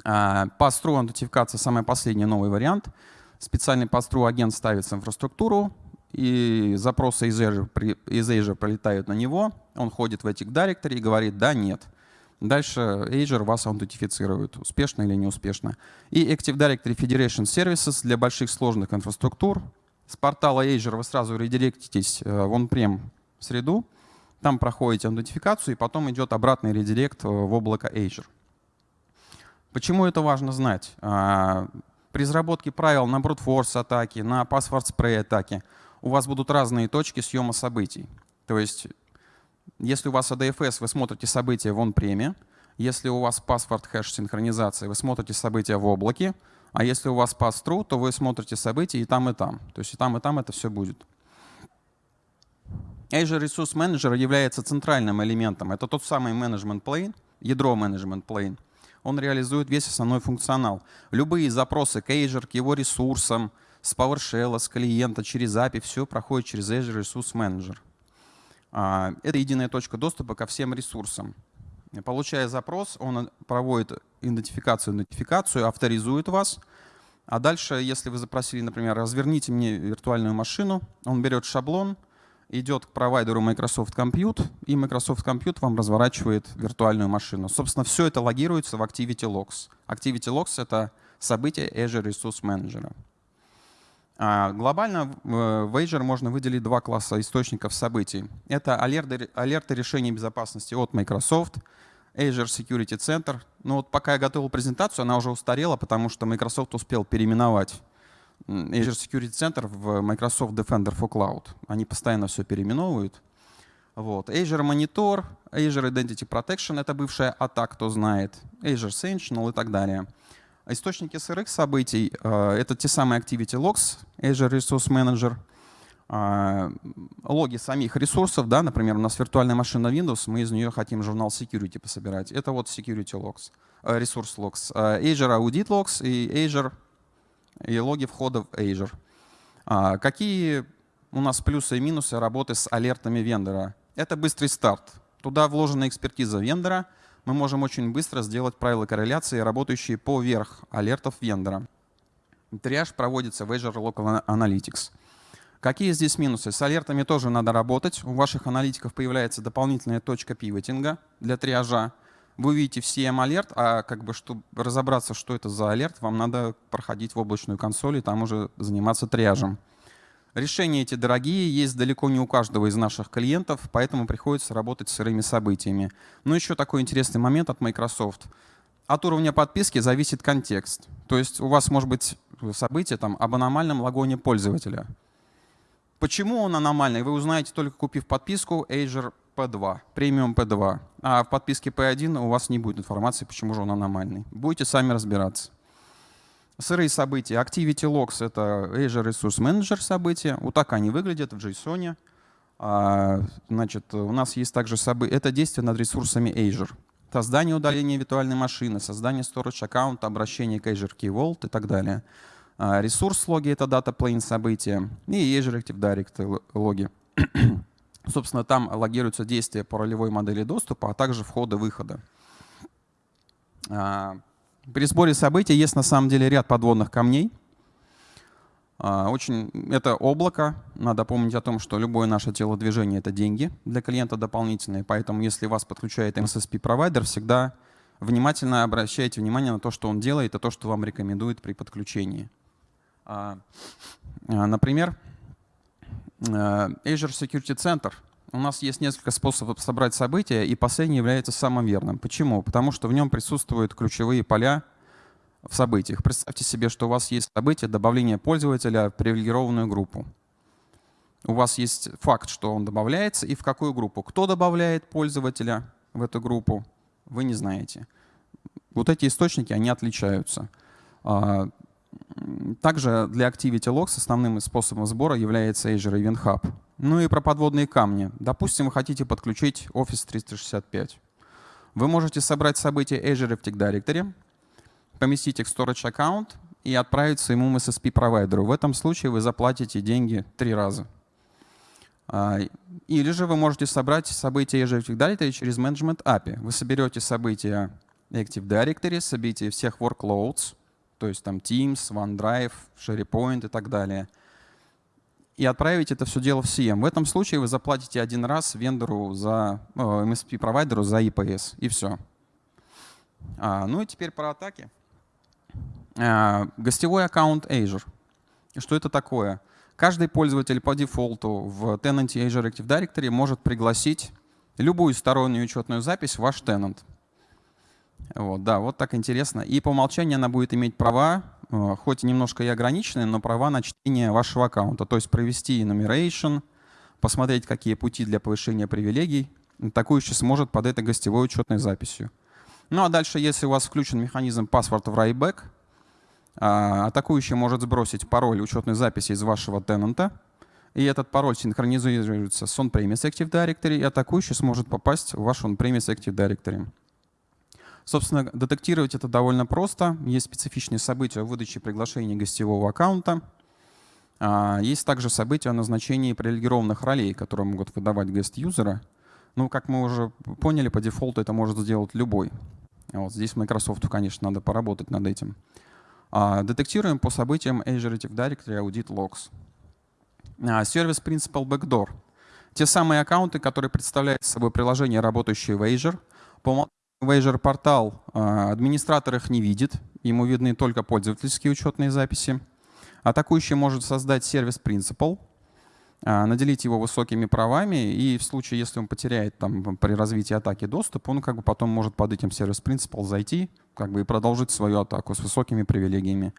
Speaker 5: А, pass-through аутентификация — самый последний новый вариант. Специальный pass-through агент ставится в инфраструктуру, и запросы из Azure, из Azure прилетают на него, он ходит в Active Directory и говорит «да», «нет». Дальше Azure вас аутентифицирует, успешно или неуспешно. И Active Directory Federation Services для больших сложных инфраструктур, с портала Azure вы сразу редиректитесь э, в on-prem среду, там проходите аутентификацию, и потом идет обратный редирект э, в облако Azure. Почему это важно знать? А, при разработке правил на brute атаки, на password spray атаки у вас будут разные точки съема событий. То есть, если у вас ADFS, вы смотрите события в on-преме, если у вас password хэш синхронизации, вы смотрите события в облаке, а если у вас pass-through, то вы смотрите события и там, и там. То есть и там, и там это все будет. Azure Resource Manager является центральным элементом. Это тот самый management plane, ядро management plane. Он реализует весь основной функционал. Любые запросы к Azure, к его ресурсам, с PowerShell, с клиента, через API, все проходит через Azure Resource Manager. А, это единая точка доступа ко всем ресурсам. Получая запрос, он проводит идентификацию, нотификацию, авторизует вас. А дальше, если вы запросили, например, разверните мне виртуальную машину, он берет шаблон, идет к провайдеру Microsoft Compute, и Microsoft Compute вам разворачивает виртуальную машину. Собственно, все это логируется в Activity Logs. Activity Logs — это событие Azure Resource Manager. А глобально в Azure можно выделить два класса источников событий. Это алерты, алерты решений безопасности от Microsoft, Azure Security Center. Ну вот пока я готовил презентацию, она уже устарела, потому что Microsoft успел переименовать Azure Security Center в Microsoft Defender for Cloud. Они постоянно все переименовывают. Вот. Azure Monitor, Azure Identity Protection — это бывшая ATA, кто знает, Azure Sentinel и так далее. Источники SRX событий э, — это те самые Activity Logs, Azure Resource Manager. а, логи самих ресурсов, да, например, у нас виртуальная машина Windows, мы из нее хотим журнал security пособирать. Это вот security logs, э, ресурс logs. А, Azure Audit Logs и Azure и логи входа в Azure. А, какие у нас плюсы и минусы работы с алертами вендора? Это быстрый старт. Туда вложена экспертиза вендора. Мы можем очень быстро сделать правила корреляции, работающие поверх алертов вендора. Триаж проводится в Azure Local Analytics. Какие здесь минусы? С алертами тоже надо работать. У ваших аналитиков появляется дополнительная точка пивотинга для триажа. Вы увидите всем алерт, а как бы чтобы разобраться, что это за алерт, вам надо проходить в облачную консоль и там уже заниматься триажем. Решения эти дорогие, есть далеко не у каждого из наших клиентов, поэтому приходится работать с сырыми событиями. Но еще такой интересный момент от Microsoft. От уровня подписки зависит контекст. То есть у вас может быть событие там, об аномальном логоне пользователя. Почему он аномальный, вы узнаете только купив подписку Azure P2, премиум P2. А в подписке P1 у вас не будет информации, почему же он аномальный. Будете сами разбираться. Сырые события. Activity Logs — это Azure Resource Manager события. Вот так они выглядят в JSON. А, значит, у нас есть также события. Это действие над ресурсами Azure. Создание удаления виртуальной машины, создание storage аккаунта, обращение к Azure Key Vault и так далее. А, ресурс логи — это дата plane события, и Azure Active Directory логи. Собственно, там логируются действия по ролевой модели доступа, а также входа-выхода. А, при сборе событий есть на самом деле ряд подводных камней. А, очень, это облако. Надо помнить о том, что любое наше телодвижение — это деньги для клиента дополнительные. Поэтому если вас подключает MSSP-провайдер, всегда внимательно обращайте внимание на то, что он делает, и то, что вам рекомендует при подключении. А, например, Azure Security Center. У нас есть несколько способов собрать события, и последний является самым верным. Почему? Потому что в нем присутствуют ключевые поля в событиях. Представьте себе, что у вас есть событие добавления пользователя в привилегированную группу. У вас есть факт, что он добавляется, и в какую группу. Кто добавляет пользователя в эту группу, вы не знаете. Вот эти источники, они отличаются. Также для Activity Logs основным способом сбора является Azure Event Hub. Ну и про подводные камни. Допустим, вы хотите подключить Office 365. Вы можете собрать события Azure Active Directory, поместить их в Storage аккаунт и отправить своему MSSP-провайдеру. В этом случае вы заплатите деньги три раза. А, или же вы можете собрать события Azure Active Directory через Management API. Вы соберете события Active Directory, события всех workloads, то есть там Teams, OneDrive, SharePoint и так далее. И отправить это все дело в CM. В этом случае вы заплатите один раз вендору за MSP-провайдеру за IPS, и все. А, ну и теперь про атаки. А, гостевой аккаунт Azure. Что это такое? Каждый пользователь по дефолту в Tenant Azure Active Directory может пригласить любую стороннюю учетную запись в ваш tenant. Вот, да, вот так интересно. И по умолчанию она будет иметь права, э, хоть немножко и ограниченные, но права на чтение вашего аккаунта. То есть провести enumeration, посмотреть, какие пути для повышения привилегий. Атакующий сможет под этой гостевой учетной записью. Ну а дальше, если у вас включен механизм password в write-back, атакующий может сбросить пароль учетной записи из вашего тенанта, и этот пароль синхронизируется с on-premise Active Directory, и атакующий сможет попасть в ваш on-premise Active Directory. Собственно, детектировать это довольно просто. Есть специфичные события о выдаче приглашений гостевого аккаунта. А, есть также события о назначении привилегированных ролей, которые могут выдавать гест-юзера. Ну, как мы уже поняли, по дефолту это может сделать любой. Вот здесь Microsoft, конечно, надо поработать над этим. А, детектируем по событиям Azure Active Directory Audit Logs. А, сервис Principal Backdoor. Те самые аккаунты, которые представляют собой приложение, работающее в Azure. По Azure портал а, администратор их не видит, ему видны только пользовательские учетные записи. Атакующий может создать сервис Principal, а, наделить его высокими правами, и в случае, если он потеряет там, при развитии атаки доступ, он как бы потом может под этим сервис Principal зайти как бы, и продолжить свою атаку с высокими привилегиями.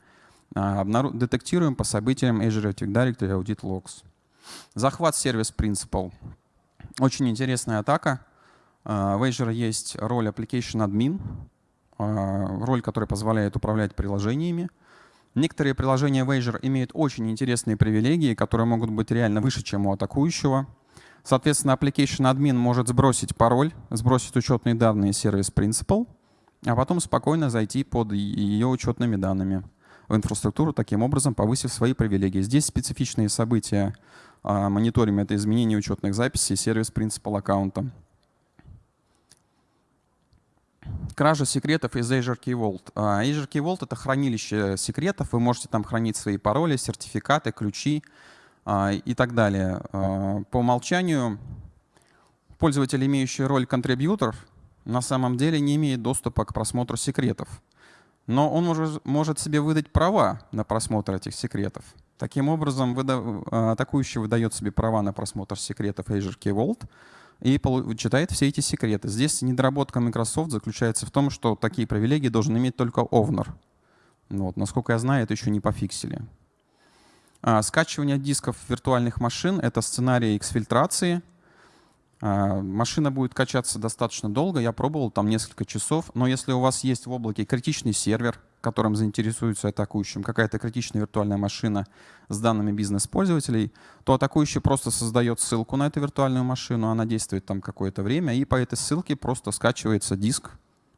Speaker 5: А, детектируем по событиям Azure Directory Audit Logs. Захват сервис Principal. Очень интересная атака. А, в Azure есть роль Application Admin, а, роль, которая позволяет управлять приложениями. Некоторые приложения в Azure имеют очень интересные привилегии, которые могут быть реально выше, чем у атакующего. Соответственно, application admin может сбросить пароль, сбросить учетные данные сервис Principal, а потом спокойно зайти под ее учетными данными в инфраструктуру, таким образом повысив свои привилегии. Здесь специфичные события а, мониторим — это изменение учетных записей сервис Principal аккаунта. Кража секретов из Azure Key Vault. А, Azure Key Vault — это хранилище секретов. Вы можете там хранить свои пароли, сертификаты, ключи а, и так далее. А, по умолчанию пользователь, имеющий роль контрибьютор, на самом деле не имеет доступа к просмотру секретов. Но он может, может себе выдать права на просмотр этих секретов. Таким образом, атакующий выдает себе права на просмотр секретов Azure Key Vault — и читает все эти секреты. Здесь недоработка Microsoft заключается в том, что такие привилегии должен иметь только Owner. Вот. Насколько я знаю, это еще не пофиксили. А, скачивание дисков виртуальных машин — это сценарий эксфильтрации. А, машина будет качаться достаточно долго. Я пробовал там несколько часов. Но если у вас есть в облаке критичный сервер, которым заинтересуется атакующим, какая-то критичная виртуальная машина с данными бизнес-пользователей, то атакующий просто создает ссылку на эту виртуальную машину, она действует там какое-то время, и по этой ссылке просто скачивается диск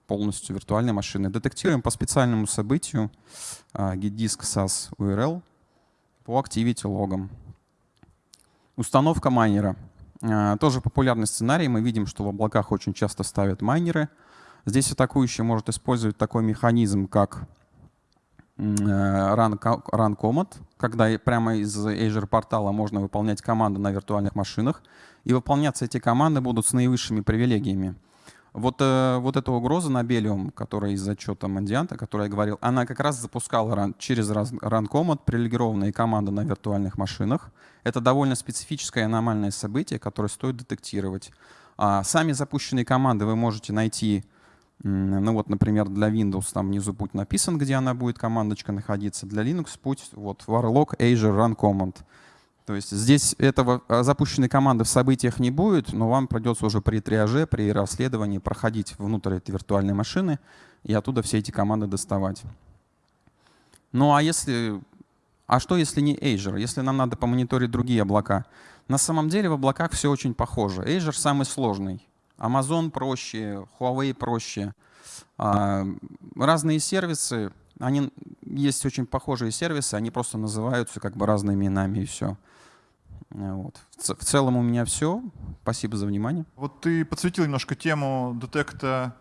Speaker 5: полностью виртуальной машины. Детектируем по специальному событию uh, getDisk SAS URL по activity логам. Установка майнера. Uh, тоже популярный сценарий. Мы видим, что в облаках очень часто ставят майнеры — Здесь атакующий может использовать такой механизм, как run, run command, когда прямо из Azure портала можно выполнять команды на виртуальных машинах, и выполняться эти команды будут с наивысшими привилегиями. Вот, э, вот эта угроза на Bellium, которая из отчета Мандианта, о которой я говорил, она как раз запускала run, через run command привилегированные команды на виртуальных машинах. Это довольно специфическое аномальное событие, которое стоит детектировать. А сами запущенные команды вы можете найти ну вот, например, для Windows там внизу путь написан, где она будет, командочка находиться. Для Linux путь вот warlock Azure Run Command. То есть здесь этого а, запущенной команды в событиях не будет, но вам придется уже при триаже, при расследовании проходить внутрь этой виртуальной машины и оттуда все эти команды доставать. Ну а если... А что если не Azure? Если нам надо помониторить другие облака? На самом деле в облаках все очень похоже. Azure самый сложный. Amazon проще, Huawei проще. А, разные сервисы, они есть очень похожие сервисы, они просто называются как бы разными именами и все. Вот. В целом у меня все. Спасибо за внимание.
Speaker 2: Вот ты подсветил немножко тему детекта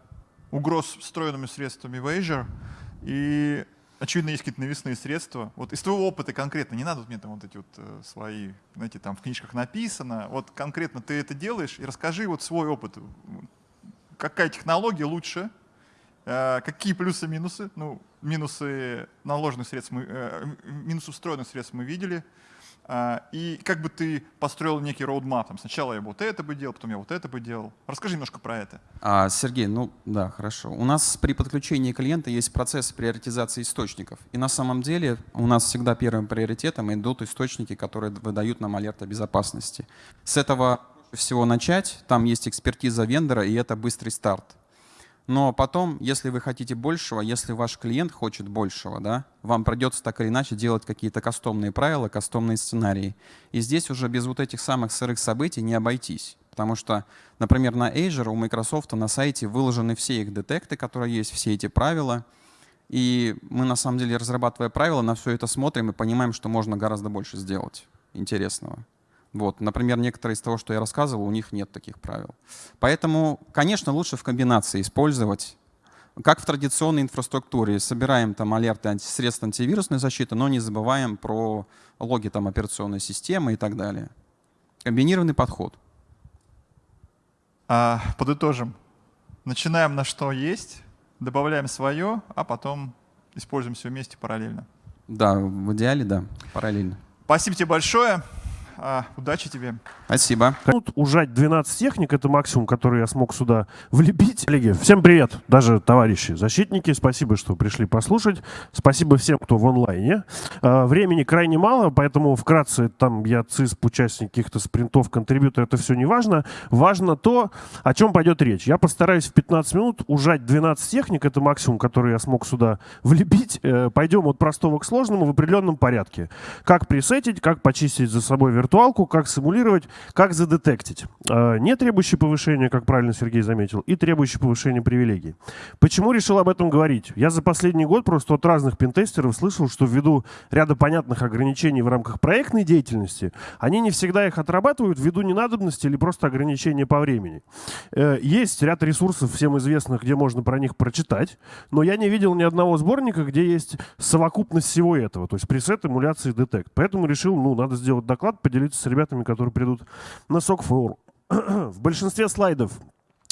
Speaker 2: угроз встроенными средствами в Azure. И очевидно, есть какие-то навесные средства. Вот из твоего опыта конкретно, не надо мне там вот эти вот э, свои, знаете, там в книжках написано, вот конкретно ты это делаешь, и расскажи вот свой опыт. Какая технология лучше, э, какие плюсы-минусы, ну, минусы наложенных средств, мы, э, минусы встроенных средств мы видели, и как бы ты построил некий роудмап. Там, сначала я вот это бы делал, потом я вот это бы делал. Расскажи немножко про это.
Speaker 5: А, Сергей, ну да, хорошо. У нас при подключении клиента есть процесс приоритизации источников. И на самом деле у нас всегда первым приоритетом идут источники, которые выдают нам алерт о безопасности. С этого всего начать. Там есть экспертиза вендора, и это быстрый старт. Но потом, если вы хотите большего, если ваш клиент хочет большего, да, вам придется так или иначе делать какие-то кастомные правила, кастомные сценарии. И здесь уже без вот этих самых сырых событий не обойтись. Потому что, например, на Azure у Microsoft на сайте выложены все их детекты, которые есть, все эти правила. И мы, на самом деле, разрабатывая правила, на все это смотрим и понимаем, что можно гораздо больше сделать интересного. Вот, например, некоторые из того, что я рассказывал, у них нет таких правил. Поэтому, конечно, лучше в комбинации использовать, как в традиционной инфраструктуре. Собираем там алерты средств антивирусной защиты, но не забываем про логи там, операционной системы и так далее. Комбинированный подход.
Speaker 2: А, подытожим. Начинаем на что есть, добавляем свое, а потом используем все вместе параллельно.
Speaker 5: Да, в идеале, да, параллельно.
Speaker 2: Спасибо тебе большое. А, удачи тебе.
Speaker 5: Спасибо.
Speaker 6: Тут ужать 12 техник, это максимум, который я смог сюда влепить. Коллеги, всем привет, даже товарищи защитники, спасибо, что пришли послушать. Спасибо всем, кто в онлайне. А, времени крайне мало, поэтому вкратце там я ЦИСП, участник каких-то спринтов, контрибьютор, это все не важно. Важно то, о чем пойдет речь. Я постараюсь в 15 минут ужать 12 техник, это максимум, который я смог сюда влепить. Э, пойдем от простого к сложному в определенном порядке. Как пресетить, как почистить за собой виртуалку, как симулировать, как задетектить. А, не требующий повышения, как правильно Сергей заметил, и требующий повышения привилегий. Почему решил об этом говорить? Я за последний год просто от разных пентестеров слышал, что ввиду ряда понятных ограничений в рамках проектной деятельности, они не всегда их отрабатывают ввиду ненадобности или просто ограничения по времени. Э, есть ряд ресурсов, всем известных, где можно про них прочитать, но я не видел ни одного сборника, где есть совокупность всего этого, то есть пресет, эмуляции, детект. Поэтому решил, ну, надо сделать доклад, поделиться поделиться с ребятами, которые придут на SOC4. В большинстве слайдов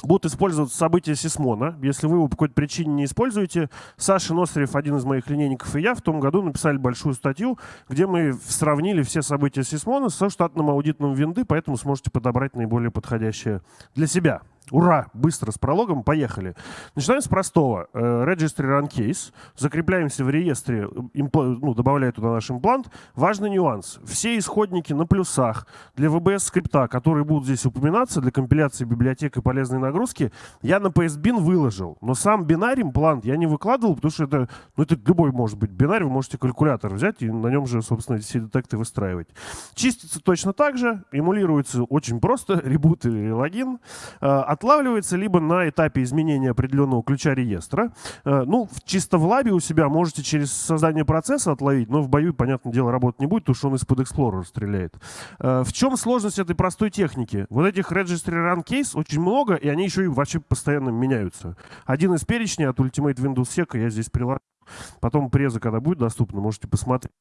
Speaker 6: будут использоваться события Сисмона. Если вы его по какой-то причине не используете, Саша Носарев, один из моих линейников, и я в том году написали большую статью, где мы сравнили все события Сисмона со штатным аудитом винды, поэтому сможете подобрать наиболее подходящее для себя. Ура! Быстро с прологом. Поехали. Начинаем с простого. Э, Registry Run Case. Закрепляемся в реестре, ну, добавляя туда наш имплант. Важный нюанс. Все исходники на плюсах для VBS скрипта, которые будут здесь упоминаться для компиляции библиотек и полезной нагрузки, я на PSBin выложил. Но сам бинарий имплант я не выкладывал, потому что это, ну, это любой может быть бинарий. Вы можете калькулятор взять и на нем же, собственно, все детекты выстраивать. Чистится точно так же. Эмулируется очень просто. Ребут или логин э, отлавливается либо на этапе изменения определенного ключа реестра. Э, ну, чисто в лабе у себя можете через создание процесса отловить, но в бою, понятное дело, работать не будет, потому что он из-под Explorer стреляет. Э, в чем сложность этой простой техники? Вот этих Registry Run Case очень много, и они еще и вообще постоянно меняются. Один из перечней от Ultimate Windows Sec я здесь приложу. Потом преза, когда будет доступно, можете посмотреть.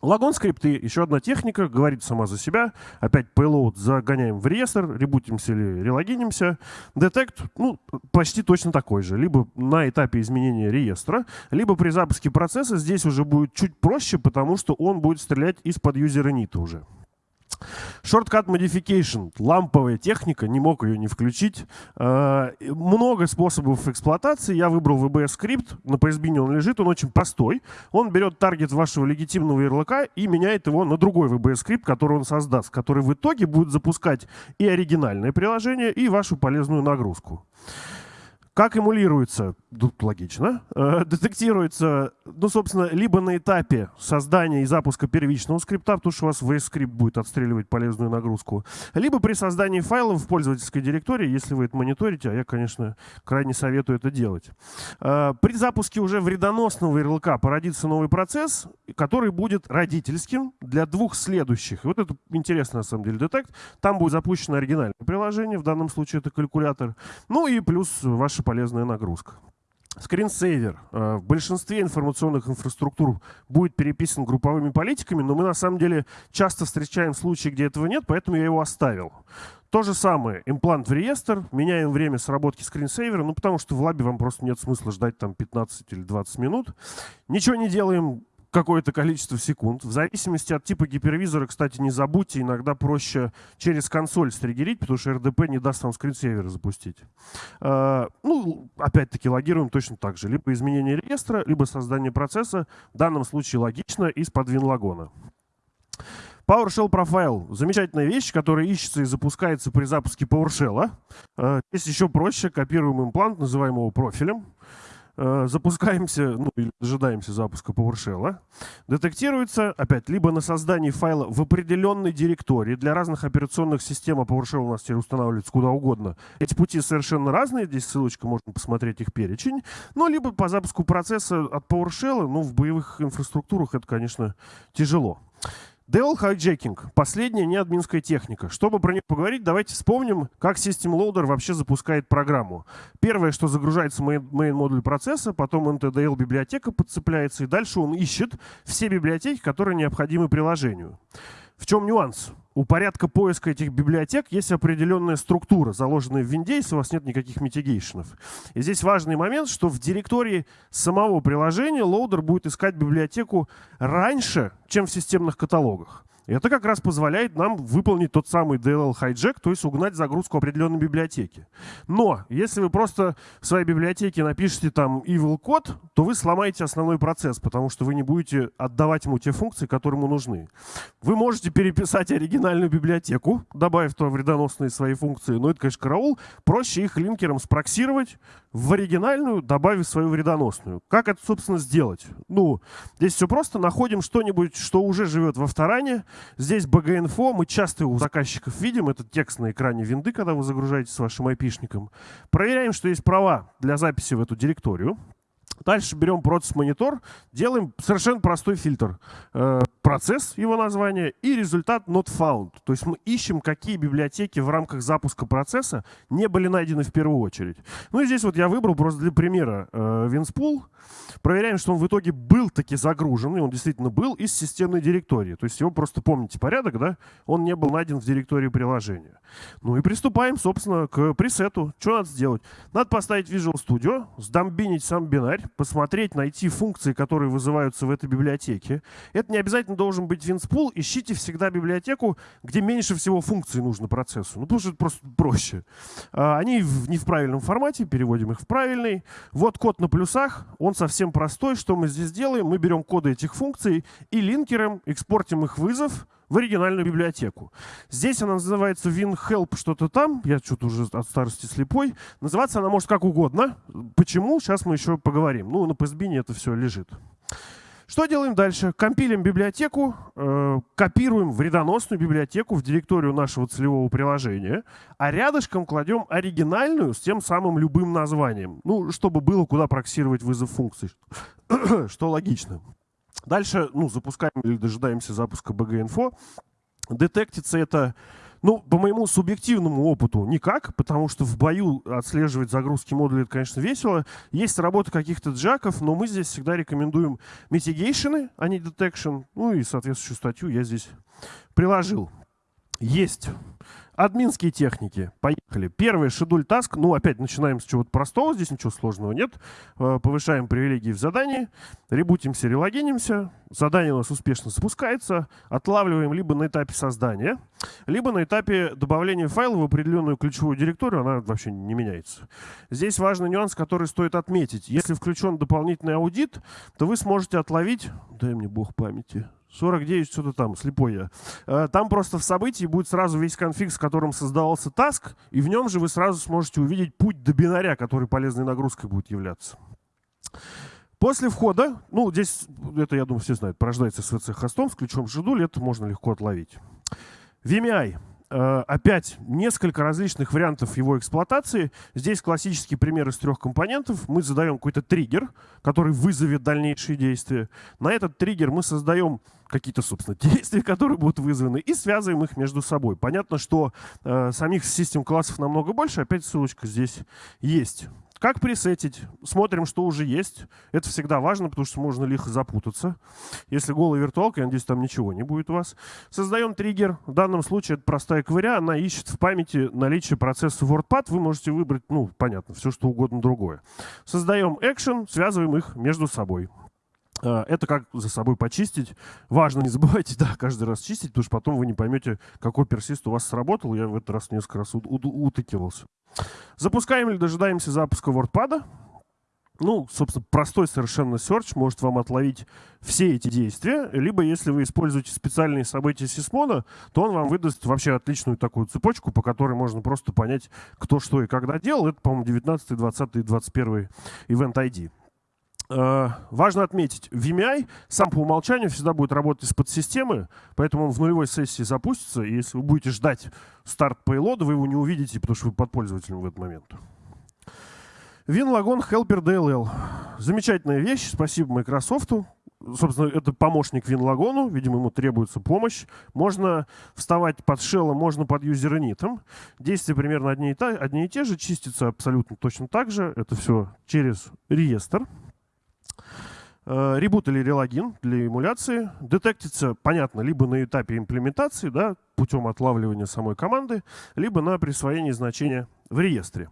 Speaker 6: Лагон скрипты, еще одна техника, говорит сама за себя. Опять payload загоняем в реестр, ребутимся или релогинимся. Детект, ну, почти точно такой же. Либо на этапе изменения реестра, либо при запуске процесса здесь уже будет чуть проще, потому что он будет стрелять из-под юзера нита уже. Shortcut Modification. Ламповая техника, не мог ее не включить. Э, много способов эксплуатации. Я выбрал VBS скрипт. На PSBin он лежит, он очень простой. Он берет таргет вашего легитимного ярлыка и меняет его на другой VBS скрипт, который он создаст, который в итоге будет запускать и оригинальное приложение, и вашу полезную нагрузку. Как эмулируется? Тут логично. Э, детектируется, ну, собственно, либо на этапе создания и запуска первичного скрипта, потому что у вас VS скрипт будет отстреливать полезную нагрузку, либо при создании файлов в пользовательской директории, если вы это мониторите, а я, конечно, крайне советую это делать. Э, при запуске уже вредоносного ярлыка породится новый процесс, который будет родительским для двух следующих. И вот это интересно, на самом деле, детект. Там будет запущено оригинальное приложение, в данном случае это калькулятор, ну и плюс ваши полезная нагрузка. Скринсейвер э, в большинстве информационных инфраструктур будет переписан групповыми политиками, но мы на самом деле часто встречаем случаи, где этого нет, поэтому я его оставил. То же самое, имплант в реестр, меняем время сработки скринсейвера, ну потому что в лабе вам просто нет смысла ждать там 15 или 20 минут. Ничего не делаем, какое-то количество секунд. В зависимости от типа гипервизора, кстати, не забудьте, иногда проще через консоль стригерить, потому что RDP не даст вам скринсейвер запустить. А, ну, опять-таки, логируем точно так же. Либо изменение реестра, либо создание процесса. В данном случае логично из-под WinLagona. PowerShell Profile — замечательная вещь, которая ищется и запускается при запуске PowerShell. А, здесь еще проще. Копируем имплант, называем его профилем. Э, запускаемся, ну или дожидаемся запуска PowerShell, детектируется, опять, либо на создании файла в определенной директории. Для разных операционных систем, PowerShell у нас теперь устанавливается куда угодно. Эти пути совершенно разные, здесь ссылочка, можно посмотреть их перечень. Ну, либо по запуску процесса от PowerShell, ну, в боевых инфраструктурах это, конечно, тяжело. DLL Hijacking — последняя неадминская техника. Чтобы про нее поговорить, давайте вспомним, как System Loader вообще запускает программу. Первое, что загружается main, main модуль процесса, потом NTDLL библиотека подцепляется, и дальше он ищет все библиотеки, которые необходимы приложению. В чем нюанс? У порядка поиска этих библиотек есть определенная структура, заложенная в винде, если у вас нет никаких mitigation ов. И здесь важный момент, что в директории самого приложения loader будет искать библиотеку раньше, чем в системных каталогах. Это как раз позволяет нам выполнить тот самый DLL hijack, то есть угнать загрузку определенной библиотеки. Но если вы просто в своей библиотеке напишите там evil код, то вы сломаете основной процесс, потому что вы не будете отдавать ему те функции, которые ему нужны. Вы можете переписать оригинальную библиотеку, добавив туда вредоносные свои функции, но это, конечно, караул. Проще их линкером спроксировать в оригинальную, добавив свою вредоносную. Как это, собственно, сделать? Ну, здесь все просто. Находим что-нибудь, что уже живет во вторане. Здесь BG-инфо. Мы часто у заказчиков видим. Это текст на экране винды, когда вы загружаете с вашим айпишником. Проверяем, что есть права для записи в эту директорию. Дальше берем процесс-монитор, делаем совершенно простой фильтр. Э, процесс, его название, и результат not found. То есть мы ищем, какие библиотеки в рамках запуска процесса не были найдены в первую очередь. Ну и здесь вот я выбрал просто для примера э, WinSpool. Проверяем, что он в итоге был таки загружен, и он действительно был из системной директории. То есть его просто помните порядок, да? Он не был найден в директории приложения. Ну и приступаем, собственно, к пресету. Что надо сделать? Надо поставить Visual Studio, сдомбинить сам бинарь, посмотреть, найти функции, которые вызываются в этой библиотеке. Это не обязательно должен быть WinSpool. Ищите всегда библиотеку, где меньше всего функций нужно процессу. Ну, потому что это просто проще. А, они не в правильном формате, переводим их в правильный. Вот код на плюсах, он совсем простой. Что мы здесь делаем? Мы берем коды этих функций и линкером экспортим их вызов в оригинальную библиотеку. Здесь она называется WinHelp что-то там. Я что-то уже от старости слепой. Называться она может как угодно. Почему? Сейчас мы еще поговорим. Ну, на PSBIN это все лежит. Что делаем дальше? Компилим библиотеку, э, копируем вредоносную библиотеку в директорию нашего целевого приложения, а рядышком кладем оригинальную с тем самым любым названием. Ну, чтобы было куда проксировать вызов функций, что логично. Дальше ну, запускаем или дожидаемся запуска BG-Info. Детектится это, ну, по моему субъективному опыту, никак, потому что в бою отслеживать загрузки модулей, это, конечно, весело. Есть работа каких-то джаков, но мы здесь всегда рекомендуем mitigation, а не detection. Ну и соответствующую статью я здесь приложил. Есть. Админские техники. Поехали. Первый шедуль таск. Ну, опять начинаем с чего-то простого. Здесь ничего сложного нет. Э, повышаем привилегии в задании. Ребутимся, релогинимся. Задание у нас успешно запускается. Отлавливаем либо на этапе создания, либо на этапе добавления файла в определенную ключевую директорию. Она вообще не меняется. Здесь важный нюанс, который стоит отметить. Если включен дополнительный аудит, то вы сможете отловить... Дай мне бог памяти. 49, что-то там, слепой я. Э, там просто в событии будет сразу весь конфиг, с которым создавался таск, и в нем же вы сразу сможете увидеть путь до бинаря, который полезной нагрузкой будет являться. После входа, ну, здесь, это, я думаю, все знают, порождается SVC хостом с ключом Жидуль, это можно легко отловить. VMI. Э, опять несколько различных вариантов его эксплуатации. Здесь классический пример из трех компонентов. Мы задаем какой-то триггер, который вызовет дальнейшие действия. На этот триггер мы создаем какие-то, собственно, действия, которые будут вызваны, и связываем их между собой. Понятно, что э, самих систем классов намного больше. Опять ссылочка здесь есть. Как пресетить? Смотрим, что уже есть. Это всегда важно, потому что можно лихо запутаться. Если голая виртуалка, я надеюсь, там ничего не будет у вас. Создаем триггер. В данном случае это простая кваря. Она ищет в памяти наличие процесса WordPad. Вы можете выбрать, ну, понятно, все что угодно другое. Создаем экшен, связываем их между собой. А, это как за собой почистить. Важно, не забывайте, да, каждый раз чистить, потому что потом вы не поймете, какой персист у вас сработал. Я в этот раз несколько раз утыкивался. Запускаем или дожидаемся запуска WordPad. Ну, собственно, простой совершенно search может вам отловить все эти действия. Либо, если вы используете специальные события Сисмона, то он вам выдаст вообще отличную такую цепочку, по которой можно просто понять, кто что и когда делал. Это, по-моему, 19, 20 и 21 Event ID. Э, важно отметить, VMI сам по умолчанию всегда будет работать из-под системы, поэтому он в нулевой сессии запустится, и если вы будете ждать старт пейлода, вы его не увидите, потому что вы под пользователем в этот момент. WinLagon Helper DLL. Замечательная вещь, спасибо Microsoft. Собственно, это помощник WinLagon, видимо, ему требуется помощь. Можно вставать под шеллом, можно под юзернитом. Действия примерно одни и, та, одни и те же, чистится абсолютно точно так же. Это все через реестр. Э, ребут или релогин для эмуляции детектится, понятно, либо на этапе имплементации, да, путем отлавливания самой команды, либо на присвоении значения в реестре.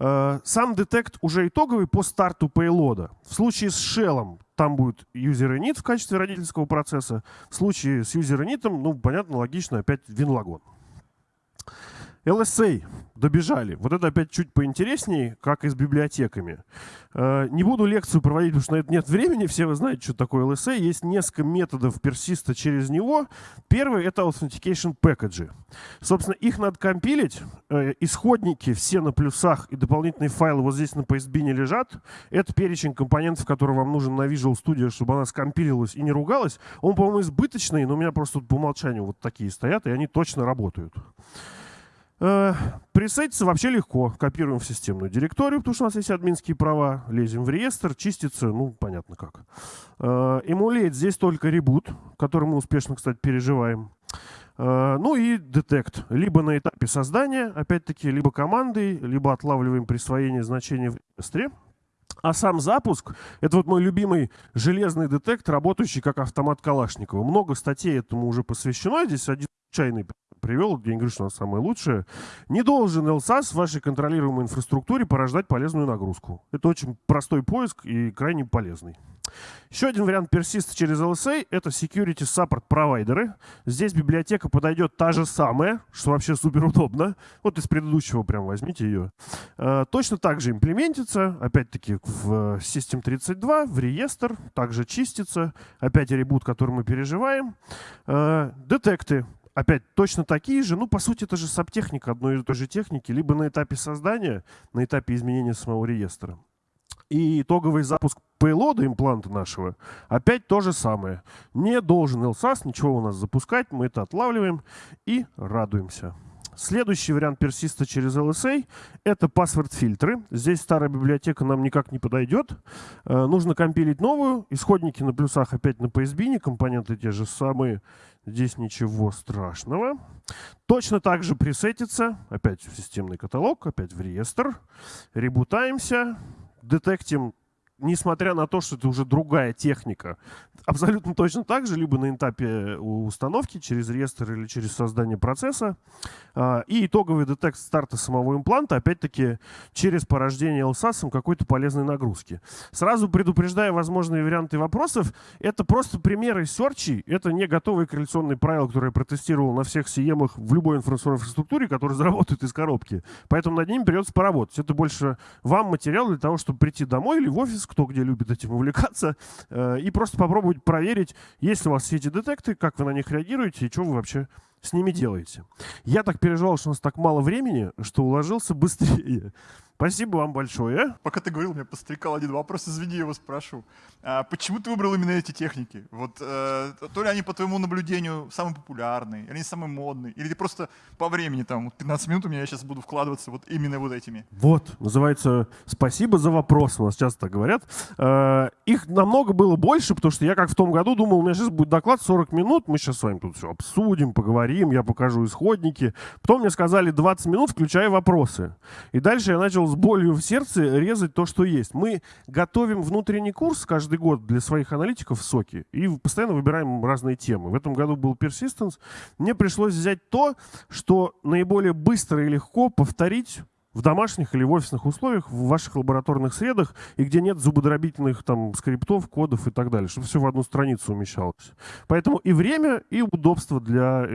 Speaker 6: Э, сам детект уже итоговый по старту пейлода. В случае с shell там будет user init в качестве родительского процесса. В случае с user init, ну, понятно, логично, опять винлагон. LSA добежали. Вот это опять чуть поинтереснее, как и с библиотеками. Э, не буду лекцию проводить, потому что на это нет времени. Все вы знаете, что такое LSA. Есть несколько методов персиста через него. Первый — это authentication packages. Собственно, их надо компилить. Э, исходники все на плюсах и дополнительные файлы вот здесь на PSB не лежат. Это перечень компонентов, который вам нужен на Visual Studio, чтобы она скомпилилась и не ругалась. Он, по-моему, избыточный, но у меня просто по умолчанию вот такие стоят, и они точно работают. Э, пресетиться вообще легко. Копируем в системную директорию, потому что у нас есть админские права. Лезем в реестр, чистится, ну, понятно как. Э, эмулейт здесь только ребут, который мы успешно, кстати, переживаем. Э, ну и детект. Либо на этапе создания, опять-таки, либо командой, либо отлавливаем присвоение значения в реестре. А сам запуск — это вот мой любимый железный детект, работающий как автомат Калашникова. Много статей этому уже посвящено. Здесь один случайный привел, я не говорю, что она самая лучшая, не должен LSAS в вашей контролируемой инфраструктуре порождать полезную нагрузку. Это очень простой поиск и крайне полезный. Еще один вариант персиста через LSA — это Security Support провайдеры. Здесь библиотека подойдет та же самая, что вообще супер удобно. Вот из предыдущего прям возьмите ее. Э, точно так же имплементится, опять-таки в System 32, в реестр, также чистится. Опять ребут, который мы переживаем. Э, детекты опять точно такие же, ну, по сути, это же сабтехника одной и той же техники, либо на этапе создания, на этапе изменения самого реестра. И итоговый запуск пейлода импланта нашего опять то же самое. Не должен LSAS ничего у нас запускать, мы это отлавливаем и радуемся. Следующий вариант персиста через LSA — это паспорт-фильтры. Здесь старая библиотека нам никак не подойдет. Э, нужно компилить новую. Исходники на плюсах опять на PSB, компоненты те же самые. Здесь ничего страшного. Точно так же пресетится. Опять в системный каталог, опять в реестр. Ребутаемся. Детектим несмотря на то, что это уже другая техника, абсолютно точно так же, либо на этапе установки через реестр или через создание процесса. А, и итоговый детект старта самого импланта, опять-таки, через порождение LSAS какой-то полезной нагрузки. Сразу предупреждая возможные варианты вопросов, это просто примеры серчей, это не готовые корреляционные правила, которые я протестировал на всех CM в любой информационной инфраструктуре, которые заработают из коробки. Поэтому над ними придется поработать. Это больше вам материал для того, чтобы прийти домой или в офис, кто где любит этим увлекаться, э, и просто попробовать проверить, есть ли у вас все эти детекты, как вы на них реагируете и что вы вообще с ними делаете. Я так переживал, что у нас так мало времени, что уложился быстрее. Спасибо вам большое.
Speaker 2: Пока ты говорил, меня пострекал один вопрос, извини, я его спрошу. А почему ты выбрал именно эти техники? Вот, э, то ли они, по твоему наблюдению, самые популярные, или они самые модные, или ты просто по времени, там, 15 минут у меня я сейчас буду вкладываться вот именно вот этими?
Speaker 6: Вот, называется «Спасибо за вопрос», у нас часто так говорят. Э, их намного было больше, потому что я как в том году думал, у меня сейчас будет доклад 40 минут, мы сейчас с вами тут все обсудим, поговорим, я покажу исходники. Потом мне сказали 20 минут, включая вопросы. И дальше я начал с болью в сердце резать то, что есть. Мы готовим внутренний курс каждый год для своих аналитиков в соке и постоянно выбираем разные темы. В этом году был Persistence. Мне пришлось взять то, что наиболее быстро и легко повторить в домашних или в офисных условиях, в ваших лабораторных средах, и где нет зубодробительных там скриптов, кодов и так далее, чтобы все в одну страницу умещалось. Поэтому и время, и удобство для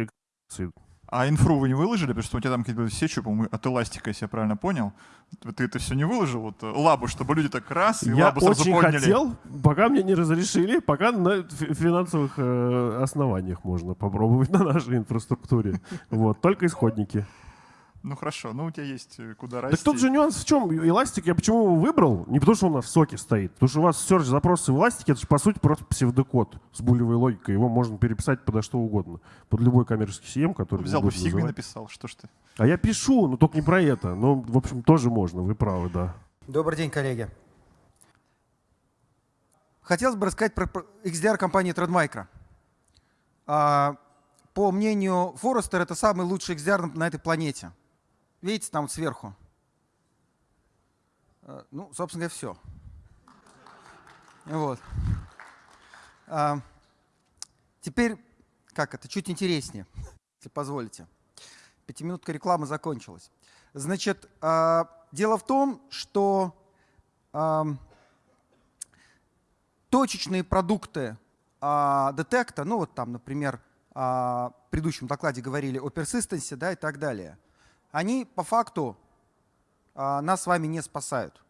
Speaker 2: а инфру вы не выложили, потому что у тебя там какие-то сечи, по-моему, от эластика, если я правильно понял. Ты это все не выложил, вот э, лабу, чтобы люди так раз и
Speaker 6: я
Speaker 2: лабу сразу
Speaker 6: очень
Speaker 2: подняли.
Speaker 6: хотел, пока мне не разрешили, пока на финансовых э, основаниях можно попробовать на нашей инфраструктуре. Вот, только исходники.
Speaker 2: Ну хорошо, ну у тебя есть э, куда расти.
Speaker 6: Так тут же нюанс в чем? Эластик я почему его выбрал? Не потому, что он у нас в соке стоит. Потому что у вас search запросы в эластике, это же по сути просто псевдокод с булевой логикой. Его можно переписать подо что угодно. Под любой коммерческий CM, который
Speaker 2: Взял бы в Sigma написал, что ж ты.
Speaker 6: А я пишу, но только не про это. Но, в общем, тоже можно, вы правы, да.
Speaker 7: Добрый день, коллеги. Хотелось бы рассказать про XDR компании Trendmicro. А, по мнению Forrester, это самый лучший XDR на этой планете. Видите, там сверху. Э, ну, собственно говоря, все. Вот. А, теперь, как это, чуть интереснее, если позволите. Пятиминутка рекламы закончилась. Значит, а, дело в том, что точечные продукты а, детекта, ну вот там, например, а, в предыдущем докладе говорили о персистенсе да, и так далее, они по факту нас с вами не спасают.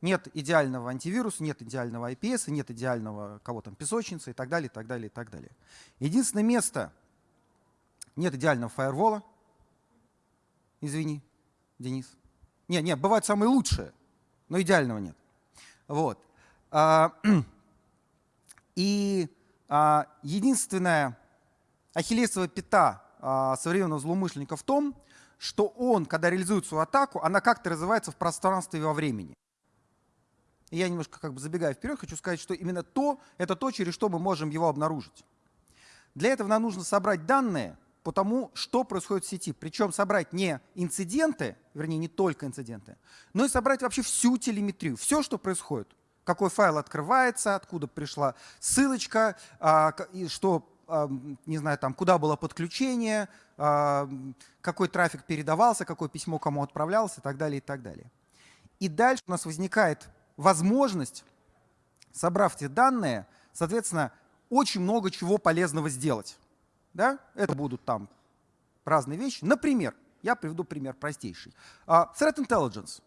Speaker 7: Нет идеального антивируса, нет идеального IPS, нет идеального кого там песочницы и так далее, и так далее, и так далее. Единственное место, нет идеального фаервола, извини, Денис. Не, не, бывают самые лучшие, но идеального нет. Вот. А, и а, единственная ахиллесова пята а, современного злоумышленника в том, что он, когда реализует свою атаку, она как-то развивается в пространстве и во времени. Я немножко как бы забегая вперед, хочу сказать, что именно то, это то, через что мы можем его обнаружить. Для этого нам нужно собрать данные, по тому, что происходит в сети. Причем собрать не инциденты, вернее, не только инциденты, но и собрать вообще всю телеметрию, все, что происходит. Какой файл открывается, откуда пришла ссылочка, а, что, не знаю, там, куда было подключение, а, какой трафик передавался, какое письмо кому отправлялось и так далее, и так далее. И дальше у нас возникает возможность, собрав эти данные, соответственно, очень много чего полезного сделать. Да? Это будут там разные вещи. Например, я приведу пример простейший. Uh, threat Intelligence.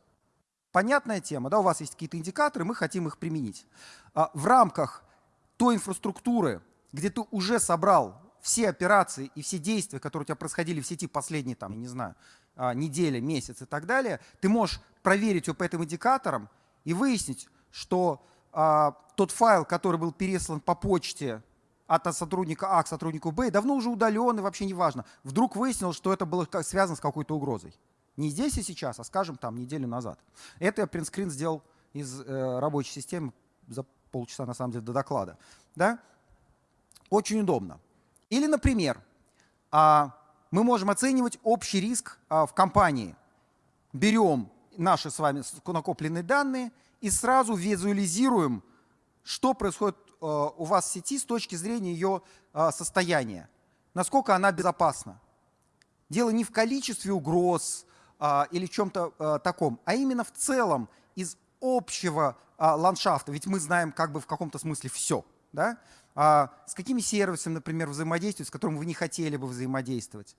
Speaker 7: Понятная тема, да, у вас есть какие-то индикаторы, мы хотим их применить. Uh, в рамках той инфраструктуры, где ты уже собрал все операции и все действия, которые у тебя происходили в сети последние, там, я не знаю, uh, неделя, месяц и так далее, ты можешь проверить его по этим индикаторам и выяснить, что тот файл, который был переслан по почте от сотрудника А к сотруднику Б, давно уже удален и вообще не важно. Вдруг выяснилось, что это было связано с какой-то угрозой. Не здесь и сейчас, а скажем там неделю назад. Это я принтскрин сделал из э, рабочей системы за полчаса на самом деле до доклада. Да? Очень удобно. Или, например, а, мы можем оценивать общий риск а, в компании. Берем наши с вами накопленные данные и сразу визуализируем, что происходит Э, у вас в сети с точки зрения ее состояния, насколько она безопасна. Дело не в количестве угроз или чем-то таком, а именно в целом из общего ландшафта, ведь мы знаем как бы в каком-то смысле все. Да? А с какими сервисами, например, взаимодействовать, с которыми вы не хотели бы взаимодействовать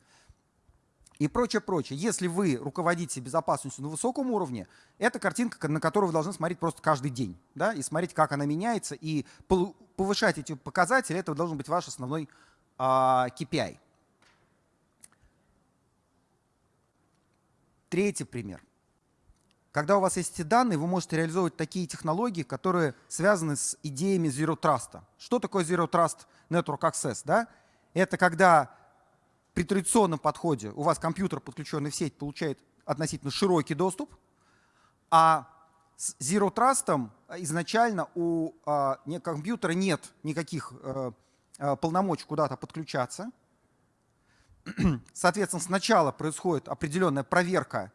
Speaker 7: и прочее, прочее. Если вы руководите безопасностью на высоком уровне, это картинка, на которую вы должны смотреть просто каждый день, да, и смотреть, как она меняется, и повышать эти показатели, это должен быть ваш основной а, KPI. Третий пример. Когда у вас есть эти данные, вы можете реализовывать такие технологии, которые связаны с идеями Zero Trust. Что такое Zero Trust Network Access? Да? Это когда при традиционном подходе у вас компьютер, подключенный в сеть, получает относительно широкий доступ, а с Zero Trust изначально у а, компьютера нет никаких а, полномочий куда-то подключаться. Соответственно, сначала происходит определенная проверка,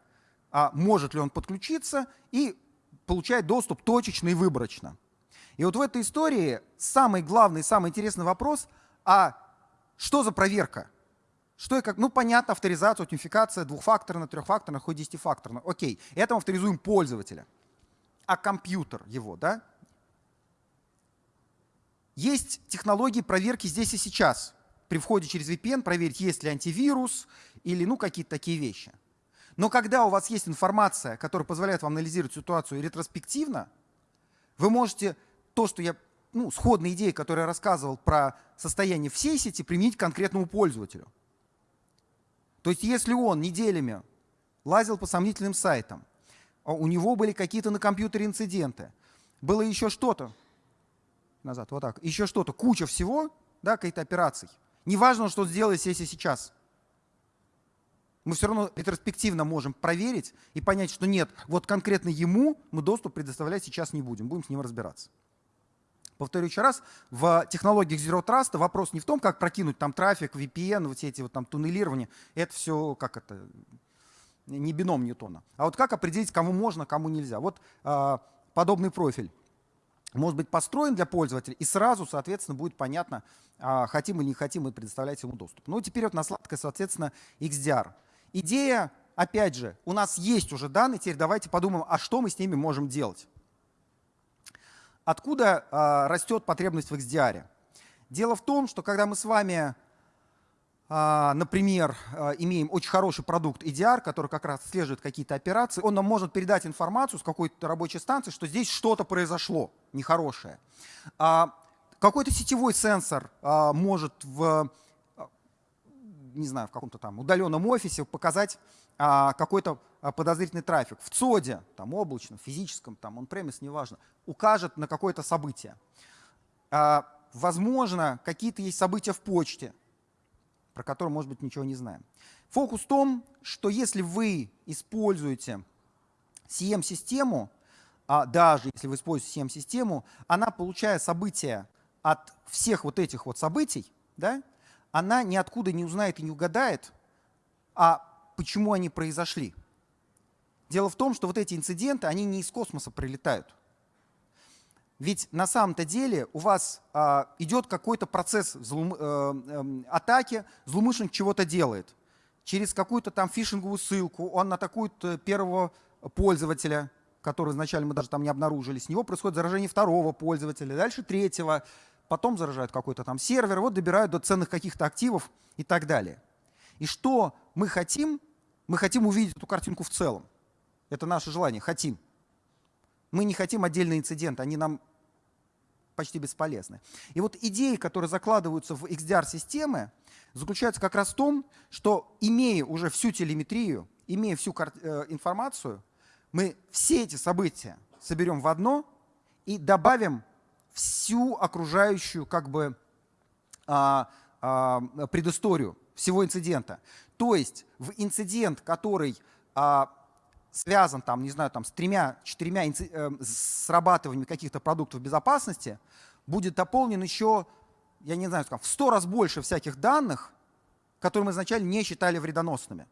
Speaker 7: а может ли он подключиться, и получает доступ точечно и выборочно. И вот в этой истории самый главный, самый интересный вопрос, а что за проверка? Что и как? Ну, понятно, авторизация, аутентификация двухфакторная, трехфакторная, хоть десятифакторная. Окей, это мы авторизуем пользователя. А компьютер его, да? Есть технологии проверки здесь и сейчас. При входе через VPN проверить, есть ли антивирус или ну, какие-то такие вещи. Но когда у вас есть информация, которая позволяет вам анализировать ситуацию ретроспективно, вы можете то, что я, ну, сходные идеи, которые я рассказывал про состояние всей сети, применить к конкретному пользователю. То есть если он неделями лазил по сомнительным сайтам, а у него были какие-то на компьютере инциденты, было еще что-то, назад, вот так, еще что-то, куча всего, да, каких-то операций. Неважно, что сделали сессия сейчас. Мы все равно ретроспективно можем проверить и понять, что нет, вот конкретно ему мы доступ предоставлять сейчас не будем, будем с ним разбираться. Повторю еще раз, в технологиях Zero Trust вопрос не в том, как прокинуть там трафик, VPN, вот эти вот там туннелирования. Это все как это, не бином Ньютона. А вот как определить, кому можно, кому нельзя. Вот э, подобный профиль может быть построен для пользователя, и сразу, соответственно, будет понятно, э, хотим или не хотим мы предоставлять ему доступ. Ну, теперь вот на сладкое, соответственно, XDR. Идея, опять же, у нас есть уже данные, теперь давайте подумаем, а что мы с ними можем делать. Откуда э, растет потребность в XDR? Дело в том, что когда мы с вами, э, например, э, имеем очень хороший продукт EDR, который как раз отслеживает какие-то операции, он нам может передать информацию с какой-то рабочей станции, что здесь что-то произошло нехорошее. А, какой-то сетевой сенсор а, может в, не знаю, в каком-то там удаленном офисе показать а, какой-то а, подозрительный трафик в ЦОДе, там облачном, физическом, там он-премис, неважно, укажет на какое-то событие. А, возможно, какие-то есть события в почте, про которые, может быть, ничего не знаем. Фокус в том, что если вы используете CM-систему, даже если вы используете CM-систему, она, получая события от всех вот этих вот событий, да, она ниоткуда не узнает и не угадает, а почему они произошли. Дело в том, что вот эти инциденты, они не из космоса прилетают. Ведь на самом-то деле у вас а, идет какой-то процесс злоум, э, э, атаки, злоумышленник чего-то делает. Через какую-то там фишинговую ссылку он атакует первого пользователя, который изначально мы даже там не обнаружили. С него происходит заражение второго пользователя, дальше третьего, потом заражают какой-то там сервер, вот добирают до ценных каких-то активов и так далее. И что мы хотим? Мы хотим увидеть эту картинку в целом. Это наше желание, хотим. Мы не хотим отдельные инциденты, они нам почти бесполезны. И вот идеи, которые закладываются в XDR-системы, заключаются как раз в том, что имея уже всю телеметрию, имея всю э, информацию, мы все эти события соберем в одно и добавим всю окружающую как бы а, а, предысторию всего инцидента. То есть в инцидент, который а, связан там, не знаю, там, с тремя-четырьмя э, срабатываниями каких-то продуктов безопасности, будет дополнен еще, я не знаю, в сто раз больше всяких данных, которые мы изначально не считали вредоносными.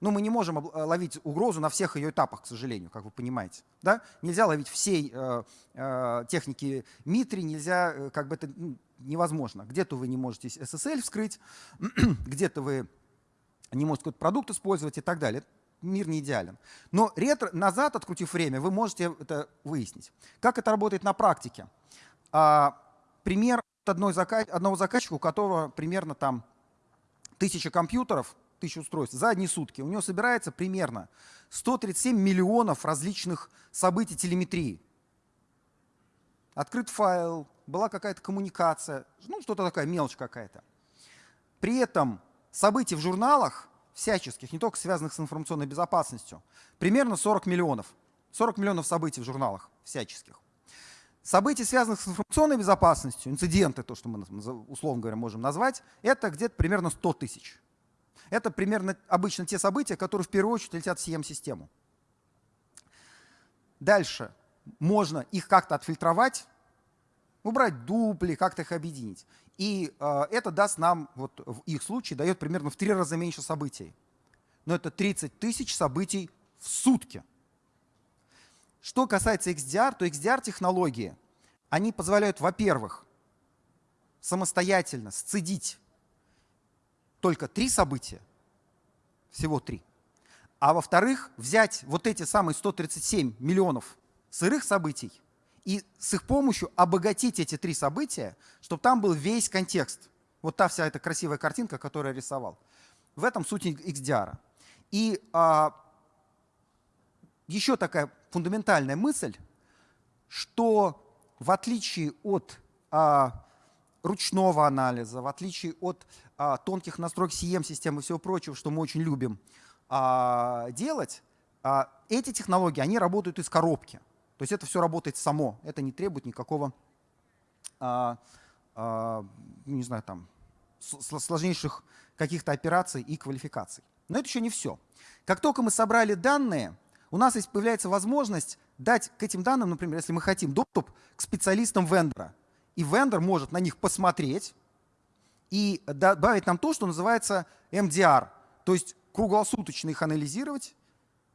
Speaker 7: Но мы не можем э, ловить угрозу на всех ее этапах, к сожалению, как вы понимаете. Да? Нельзя ловить всей э, э, техники Митри, нельзя, э, как бы это ну, невозможно. Где-то вы не можете SSL вскрыть, где-то вы не можете какой-то продукт использовать и так далее. Мир не идеален. Но ретро, назад, открутив время, вы можете это выяснить. Как это работает на практике? А, пример одной одного заказчика, у которого примерно там тысяча компьютеров, тысяч устройств за одни сутки. У него собирается примерно 137 миллионов различных событий телеметрии. Открыт файл, была какая-то коммуникация, ну что-то такая мелочь какая-то. При этом событий в журналах всяческих, не только связанных с информационной безопасностью, примерно 40 миллионов. 40 миллионов событий в журналах всяческих. События, связанных с информационной безопасностью, инциденты, то, что мы условно говоря можем назвать, это где-то примерно 100 тысяч. Это примерно обычно те события, которые в первую очередь летят в CM-систему. Дальше можно их как-то отфильтровать, убрать дупли, как-то их объединить. И э, это даст нам, вот в их случае, дает примерно в три раза меньше событий. Но это 30 тысяч событий в сутки. Что касается XDR, то XDR-технологии, они позволяют, во-первых, самостоятельно сцедить только три события, всего три. А во-вторых, взять вот эти самые 137 миллионов сырых событий и с их помощью обогатить эти три события, чтобы там был весь контекст. Вот та вся эта красивая картинка, которую я рисовал. В этом суть XDR. И а, еще такая фундаментальная мысль, что в отличие от а, ручного анализа, в отличие от а, тонких настроек CM-системы и всего прочего, что мы очень любим а, делать, а, эти технологии, они работают из коробки. То есть это все работает само, это не требует никакого, а, а, не знаю, там, сложнейших каких-то операций и квалификаций. Но это еще не все. Как только мы собрали данные, у нас появляется возможность дать к этим данным, например, если мы хотим доступ к специалистам вендора. И вендор может на них посмотреть и добавить нам то, что называется MDR, то есть круглосуточно их анализировать,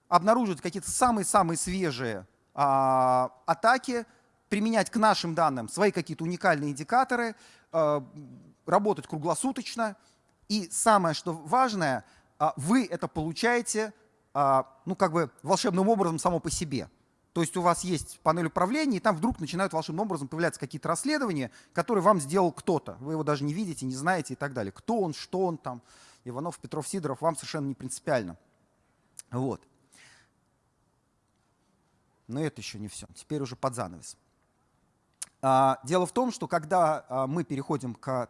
Speaker 7: обнаружить какие-то самые-самые свежие а, атаки, применять к нашим данным свои какие-то уникальные индикаторы, а, работать круглосуточно. И самое, что важное, а, вы это получаете а, ну, как бы волшебным образом само по себе. То есть у вас есть панель управления, и там вдруг начинают волшебным образом появляться какие-то расследования, которые вам сделал кто-то. Вы его даже не видите, не знаете и так далее. Кто он, что он там, Иванов, Петров, Сидоров, вам совершенно не принципиально. Вот. Но это еще не все. Теперь уже под занавес. А, дело в том, что когда а, мы переходим к,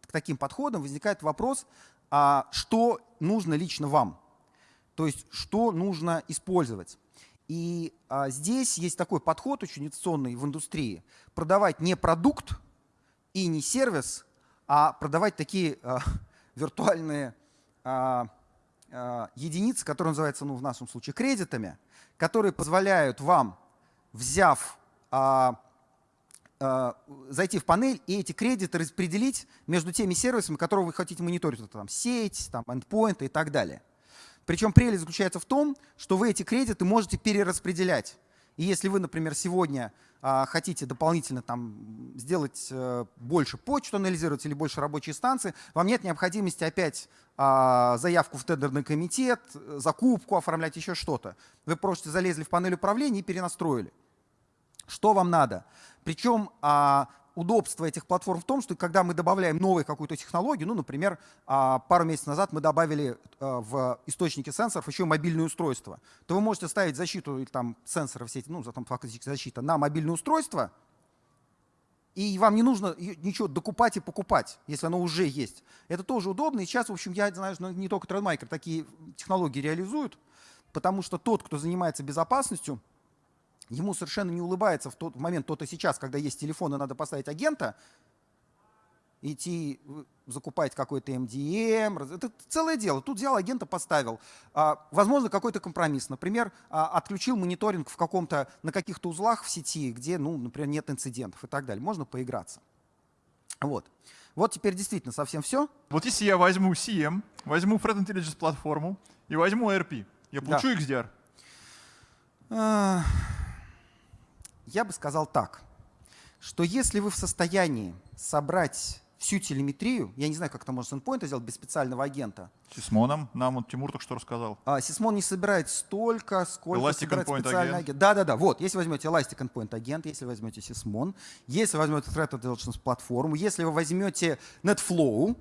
Speaker 7: к таким подходам, возникает вопрос, а что нужно лично вам? То есть что нужно использовать? И а, здесь есть такой подход очень инновационный в индустрии. Продавать не продукт и не сервис, а продавать такие а, виртуальные а, а, единицы, которые называются ну, в нашем случае кредитами, которые позволяют вам, взяв а, Э, зайти в панель и эти кредиты распределить между теми сервисами, которые вы хотите мониторить. Там сеть, там endpoint и так далее. Причем прелесть заключается в том, что вы эти кредиты можете перераспределять. И если вы, например, сегодня а, хотите дополнительно там, сделать а, больше почту анализировать или больше рабочие станции, вам нет необходимости опять а, заявку в тендерный комитет, закупку оформлять, еще что-то. Вы просто залезли в панель управления и перенастроили. Что вам надо? Причем а, удобство этих платформ в том, что когда мы добавляем новую какую-то технологию, ну, например, а, пару месяцев назад мы добавили а, в источники сенсоров еще мобильное устройство, то вы можете ставить защиту там сенсоров все эти, ну, там фактически защита на мобильное устройство, и вам не нужно ничего докупать и покупать, если оно уже есть. Это тоже удобно. И сейчас, в общем, я знаю, что не только Trendmicro такие технологии реализуют, потому что тот, кто занимается безопасностью, ему совершенно не улыбается в тот момент, тот и сейчас, когда есть телефон и надо поставить агента, идти закупать какой-то MDM. Это целое дело. Тут взял агента, поставил. А, возможно, какой-то компромисс. Например, а, отключил мониторинг в каком-то, на каких-то узлах в сети, где, ну, например, нет инцидентов и так далее. Можно поиграться. Вот. Вот теперь действительно совсем все.
Speaker 2: Вот если я возьму CM, возьму Threat Intelligence платформу и возьму ERP, я получу да. XDR?
Speaker 7: Я бы сказал так, что если вы в состоянии собрать всю телеметрию, я не знаю, как это можно с endpoint сделать без специального агента.
Speaker 2: Сисмоном, нам вот Тимур только что рассказал.
Speaker 7: А, Сисмон не собирает столько, сколько
Speaker 2: Elastic собирает специальный агент. агент.
Speaker 7: Да, да, да. Вот, если возьмете Elastic Endpoint агент, если возьмете Сисмон, если возьмете Threat Intelligence платформу, если вы возьмете NetFlow,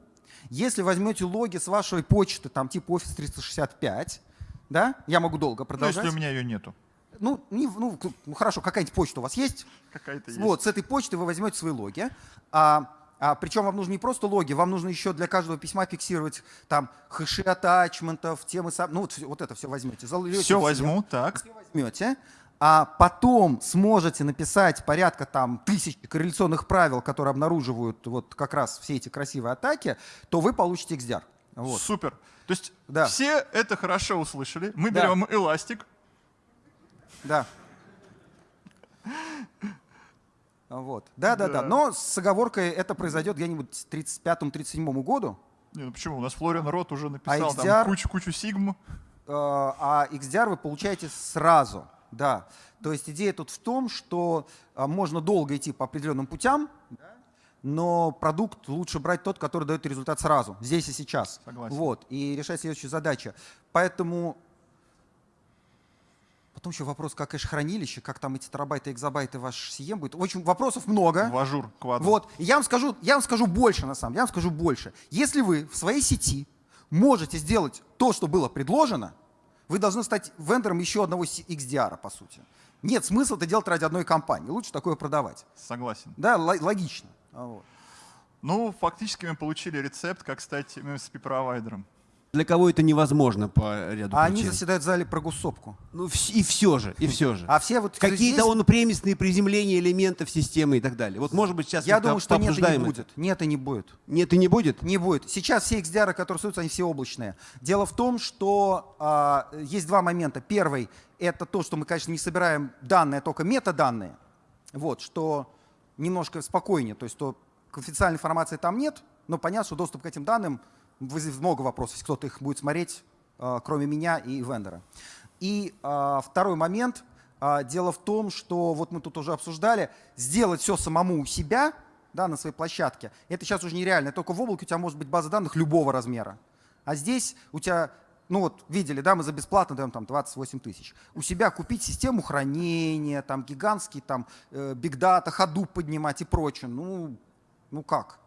Speaker 7: если возьмете логи с вашей почты, там типа Office 365, да, я могу долго продолжать.
Speaker 2: Ну, если у меня ее нету
Speaker 7: ну, не, ну, ну хорошо, какая-нибудь почта у вас есть?
Speaker 2: Какая-то есть.
Speaker 7: Вот, с этой почты вы возьмете свои логи. А, а, причем вам нужны не просто логи, вам нужно еще для каждого письма фиксировать там хэши атачментов, темы, ну вот, вот это все возьмете.
Speaker 2: Залете все возьму, так.
Speaker 7: Все возьмете. А потом сможете написать порядка там тысяч корреляционных правил, которые обнаруживают вот как раз все эти красивые атаки, то вы получите XDR. Вот.
Speaker 2: Супер. То есть да. все это хорошо услышали. Мы да. берем эластик,
Speaker 7: да. Вот. Да, да, да, да. Но с оговоркой это произойдет где-нибудь к 35-37 году.
Speaker 2: Не, ну почему? У нас Флориан Рот уже написал а XDR, там кучу-кучу сигм. Э,
Speaker 7: а XDR вы получаете сразу. Да. То есть идея тут в том, что а, можно долго идти по определенным путям, но продукт лучше брать тот, который дает результат сразу, здесь и сейчас.
Speaker 2: Согласен.
Speaker 7: Вот. И решать следующую задачу. Поэтому Потом еще вопрос, как кэш-хранилище, как там эти терабайты, экзобайты ваш SIEM будет. В общем, вопросов много.
Speaker 2: В Azure, квадро.
Speaker 7: Вот. И я вам скажу, я вам скажу больше, на самом деле, я вам скажу больше. Если вы в своей сети можете сделать то, что было предложено, вы должны стать вендором еще одного XDR, по сути. Нет смысла это делать ради одной компании. Лучше такое продавать.
Speaker 2: Согласен.
Speaker 7: Да, логично. Вот.
Speaker 2: Ну, фактически мы получили рецепт, как стать MSP-провайдером.
Speaker 8: Для кого это невозможно по ряду
Speaker 7: а
Speaker 8: причин.
Speaker 7: они заседают в зале про гуссопку.
Speaker 8: Ну и все же, и все же.
Speaker 7: А все вот
Speaker 8: Какие-то он премисные приземления элементов системы и так далее. Вот может быть сейчас
Speaker 7: Я думаю, что нет и не будет. Нет и не будет.
Speaker 8: Нет и не будет?
Speaker 7: Не будет. Сейчас все XDR, которые создаются, они все облачные. Дело в том, что а, есть два момента. Первый — это то, что мы, конечно, не собираем данные, а только метаданные. Вот, что немножко спокойнее. То есть, что конфиденциальной информации там нет, но понятно, что доступ к этим данным — много вопросов, кто-то их будет смотреть, а, кроме меня и вендора. И а, второй момент. А, дело в том, что вот мы тут уже обсуждали, сделать все самому у себя, да, на своей площадке, это сейчас уже нереально. Только в облаке у тебя может быть база данных любого размера. А здесь у тебя ну вот видели, да, мы за бесплатно даем там 28 тысяч. У себя купить систему хранения, там гигантский там бигдата, ходу поднимать и прочее, ну, ну как?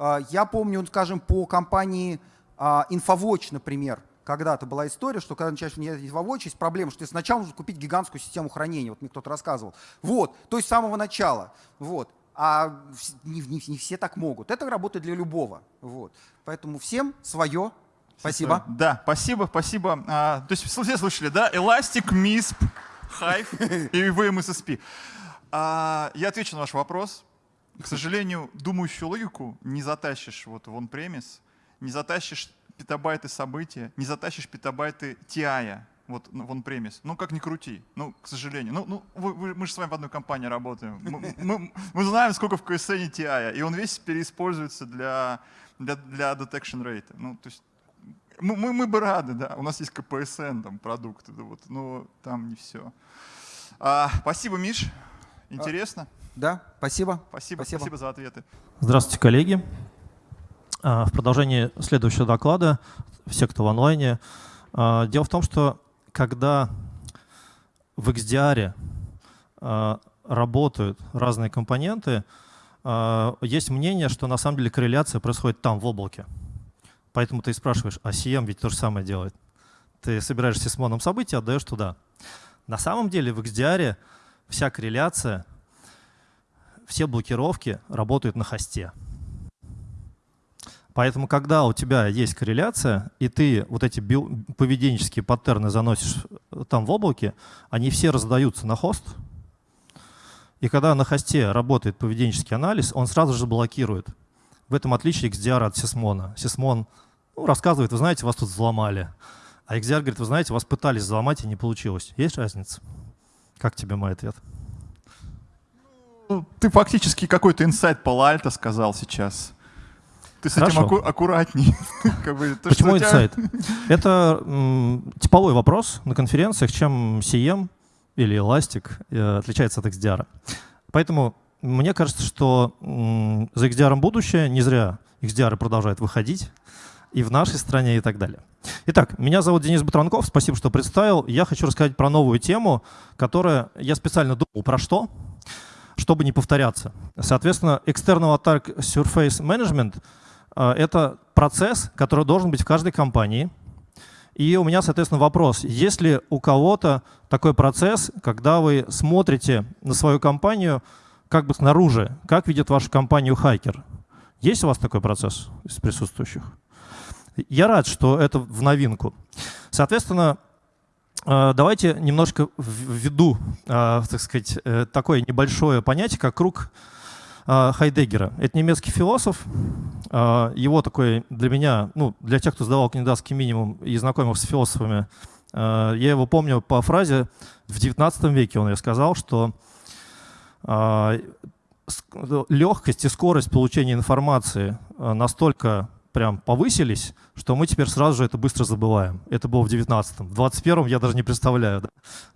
Speaker 7: А, я помню, скажем, по компании Infowatch, а, например, когда-то была история, что когда начинаешь внедрять Infowatch, есть проблема, что ты сначала нужно купить гигантскую систему хранения, вот мне кто-то рассказывал. Вот, то есть с самого начала. Вот. А не, не, не все так могут. Это работает для любого. Вот. Поэтому всем свое, Спасибо.
Speaker 2: Да, спасибо, спасибо. А, то есть все слышали, да? Elastic, MISP, Hive и VMSSP. А, я отвечу на ваш вопрос. К сожалению, думающую логику не затащишь вот в on-premise, не затащишь петабайты события, не затащишь петабайты TI вот в on-premise. Ну, как ни крути. Ну, к сожалению. Ну, ну вы, вы, мы же с вами в одной компании работаем. Мы, мы, мы знаем, сколько в KSN TI, и он весь переиспользуется для, для, для detection rate. Ну, то есть мы, мы, мы бы рады, да. У нас есть КПСН, там, продукты, да, вот, но там не все. А, спасибо, Миш. Интересно? А,
Speaker 7: да, спасибо.
Speaker 2: Спасибо, спасибо. спасибо за ответы.
Speaker 9: Здравствуйте, коллеги. А, в продолжении следующего доклада, все, кто в онлайне. А, дело в том, что когда в XDR а, работают разные компоненты, есть мнение, что на самом деле корреляция происходит там, в облаке. Поэтому ты спрашиваешь, а CM ведь то же самое делает. Ты собираешь сисмоном события, отдаешь туда. На самом деле в XDR вся корреляция, все блокировки работают на хосте. Поэтому, когда у тебя есть корреляция, и ты вот эти поведенческие паттерны заносишь там в облаке, они все раздаются на хост. И когда на хосте работает поведенческий анализ, он сразу же блокирует. В этом отличие XDR от Сисмона. Сисмон ну, рассказывает, вы знаете, вас тут взломали. А XDR говорит, вы знаете, вас пытались взломать и не получилось. Есть разница? Как тебе мой ответ?
Speaker 2: Ну, ты фактически какой-то инсайт Пала-Альто сказал сейчас. Ты с Хорошо. этим аку аккуратней.
Speaker 9: Почему инсайт? Это типовой вопрос на конференциях, чем CM или Elastic э, отличается от XDR. Поэтому мне кажется, что за XDR будущее, не зря XDR продолжает выходить и в нашей стране и так далее. Итак, меня зовут Денис Батранков, спасибо, что представил. Я хочу рассказать про новую тему, которая я специально думал про что, чтобы не повторяться. Соответственно, External Attack Surface Management э, — это процесс, который должен быть в каждой компании. И у меня, соответственно, вопрос. Есть ли у кого-то такой процесс, когда вы смотрите на свою компанию как бы снаружи, как видит вашу компанию хакер? Есть у вас такой процесс из присутствующих? Я рад, что это в новинку. Соответственно, давайте немножко введу, э, так сказать, э, такое небольшое понятие, как круг Хайдеггера. Это немецкий философ. Его такой для меня, ну, для тех, кто сдавал кандидатский минимум и знакомился с философами, я его помню по фразе в 19 веке он сказал, что легкость и скорость получения информации настолько прям повысились, что мы теперь сразу же это быстро забываем. Это было в 19-м. В 21-м я даже не представляю, да,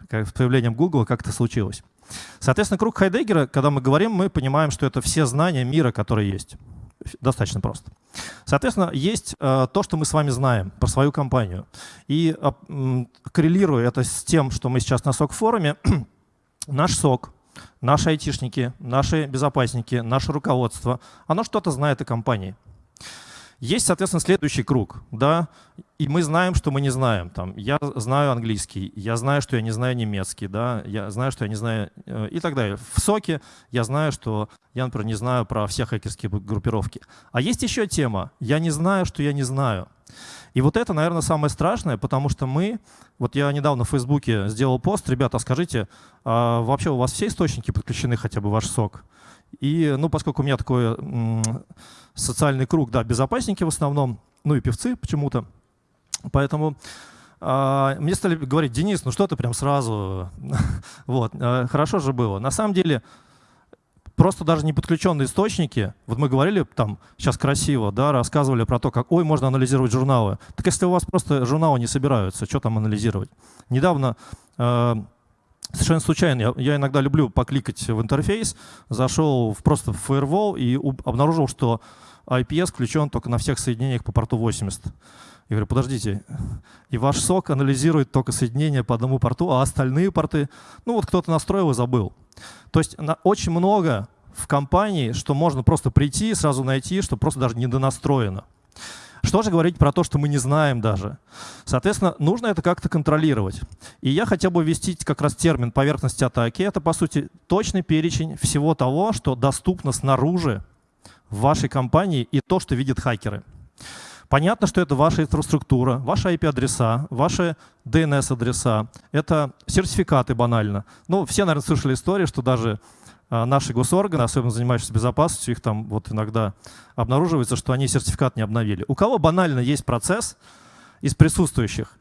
Speaker 9: как с появлением Google, как это случилось. Соответственно, круг Хайдеггера, когда мы говорим, мы понимаем, что это все знания мира, которые есть. Достаточно просто. Соответственно, есть э, то, что мы с вами знаем про свою компанию. И э, коррелируя это с тем, что мы сейчас на СОК-форуме, наш СОК, наши айтишники, наши безопасники, наше руководство, оно что-то знает о компании. Есть, соответственно, следующий круг, да, и мы знаем, что мы не знаем. Там, я знаю английский, я знаю, что я не знаю немецкий, да, я знаю, что я не знаю э, и так далее. В соке я знаю, что я, например, не знаю про все хакерские группировки. А есть еще тема «я не знаю, что я не знаю». И вот это, наверное, самое страшное, потому что мы, вот я недавно в Фейсбуке сделал пост, ребята, скажите, а вообще у вас все источники подключены хотя бы ваш сок? И, ну, поскольку у меня такой социальный круг, да, безопасники в основном, ну и певцы почему-то, поэтому э, мне стали говорить, Денис, ну что ты прям сразу, вот, э, хорошо же было. На самом деле, просто даже не подключенные источники, вот мы говорили там сейчас красиво, да, рассказывали про то, как, ой, можно анализировать журналы. Так если у вас просто журналы не собираются, что там анализировать? Недавно э, Совершенно случайно. Я, я иногда люблю покликать в интерфейс. Зашел в, просто в Firewall и обнаружил, что IPS включен только на всех соединениях по порту 80. Я говорю, подождите, и ваш сок анализирует только соединение по одному порту, а остальные порты, ну вот кто-то настроил и забыл. То есть на, очень много в компании, что можно просто прийти и сразу найти, что просто даже недонастроено. Что же говорить про то, что мы не знаем даже? Соответственно, нужно это как-то контролировать. И я хотел бы ввести как раз термин поверхности атаки. Это, по сути, точный перечень всего того, что доступно снаружи в вашей компании и то, что видят хакеры. Понятно, что это ваша инфраструктура, ваши IP-адреса, ваши DNS-адреса, это сертификаты банально. Ну, все, наверное, слышали историю, что даже наши госорганы, особенно занимающиеся безопасностью, их там вот иногда обнаруживается, что они сертификат не обновили. У кого банально есть процесс из присутствующих,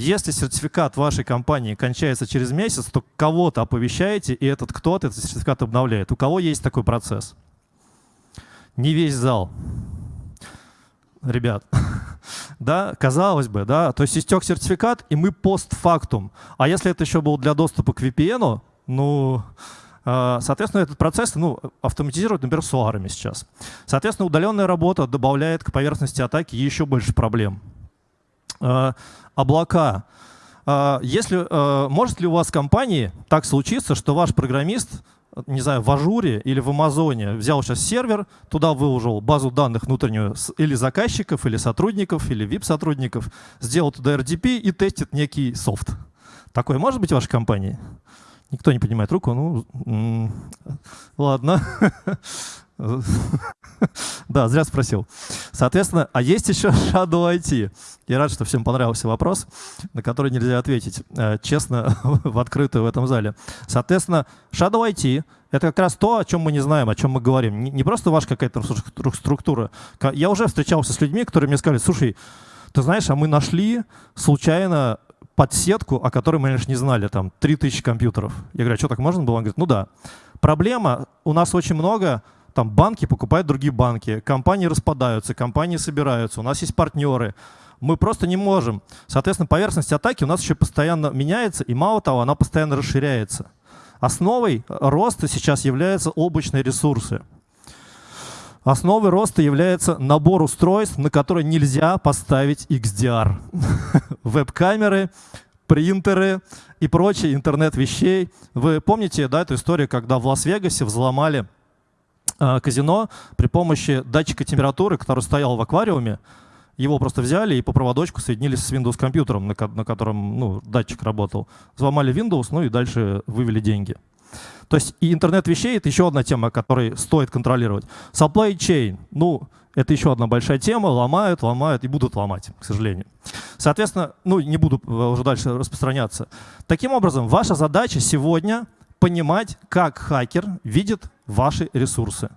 Speaker 9: если сертификат вашей компании кончается через месяц, то кого-то оповещаете, и этот кто-то этот сертификат обновляет. У кого есть такой процесс? Не весь зал. Ребят, да, казалось бы, да, то есть истек сертификат, и мы постфактум. А если это еще был для доступа к VPN, ну, а, Соответственно, этот процесс ну, автоматизируют, например, суарами сейчас. Соответственно, удаленная работа добавляет к поверхности атаки еще больше проблем. А, облака. А, если, может ли у вас в компании так случиться, что ваш программист не знаю, в Azure или в Амазоне взял сейчас сервер, туда выложил базу данных внутреннюю или заказчиков, или сотрудников, или VIP-сотрудников, сделал туда RDP и тестит некий софт. Такое может быть в вашей компании? Никто не поднимает руку, ну, ладно. Да, зря спросил. Соответственно, а есть еще Shadow IT. Я рад, что всем понравился вопрос, на который нельзя ответить э, честно в открытую в этом зале. Соответственно, Shadow IT — это как раз то, о чем мы не знаем, о чем мы говорим. Не просто ваша какая-то структура. Я уже встречался с людьми, которые мне сказали, слушай, ты знаешь, а мы нашли случайно подсетку, о которой мы, конечно, не знали, там, 3000 компьютеров. Я говорю, а что, так можно было? Он говорит, ну да. Проблема, у нас очень много, там, банки покупают другие банки, компании распадаются, компании собираются, у нас есть партнеры. Мы просто не можем. Соответственно, поверхность атаки у нас еще постоянно меняется, и мало того, она постоянно расширяется. Основой роста сейчас являются облачные ресурсы. Основой роста является набор устройств, на которые нельзя поставить XDR. Веб-камеры, принтеры и прочий интернет вещей. Вы помните да, эту историю, когда в Лас-Вегасе взломали э, казино при помощи датчика температуры, который стоял в аквариуме, его просто взяли и по проводочку соединили с Windows компьютером, на, на котором ну, датчик работал. Взломали Windows, ну и дальше вывели деньги. То есть и интернет вещей — это еще одна тема, которую стоит контролировать. Supply chain, ну, это еще одна большая тема, ломают, ломают и будут ломать, к сожалению. Соответственно, ну, не буду э, уже дальше распространяться. Таким образом, ваша задача сегодня понимать, как хакер видит ваши ресурсы.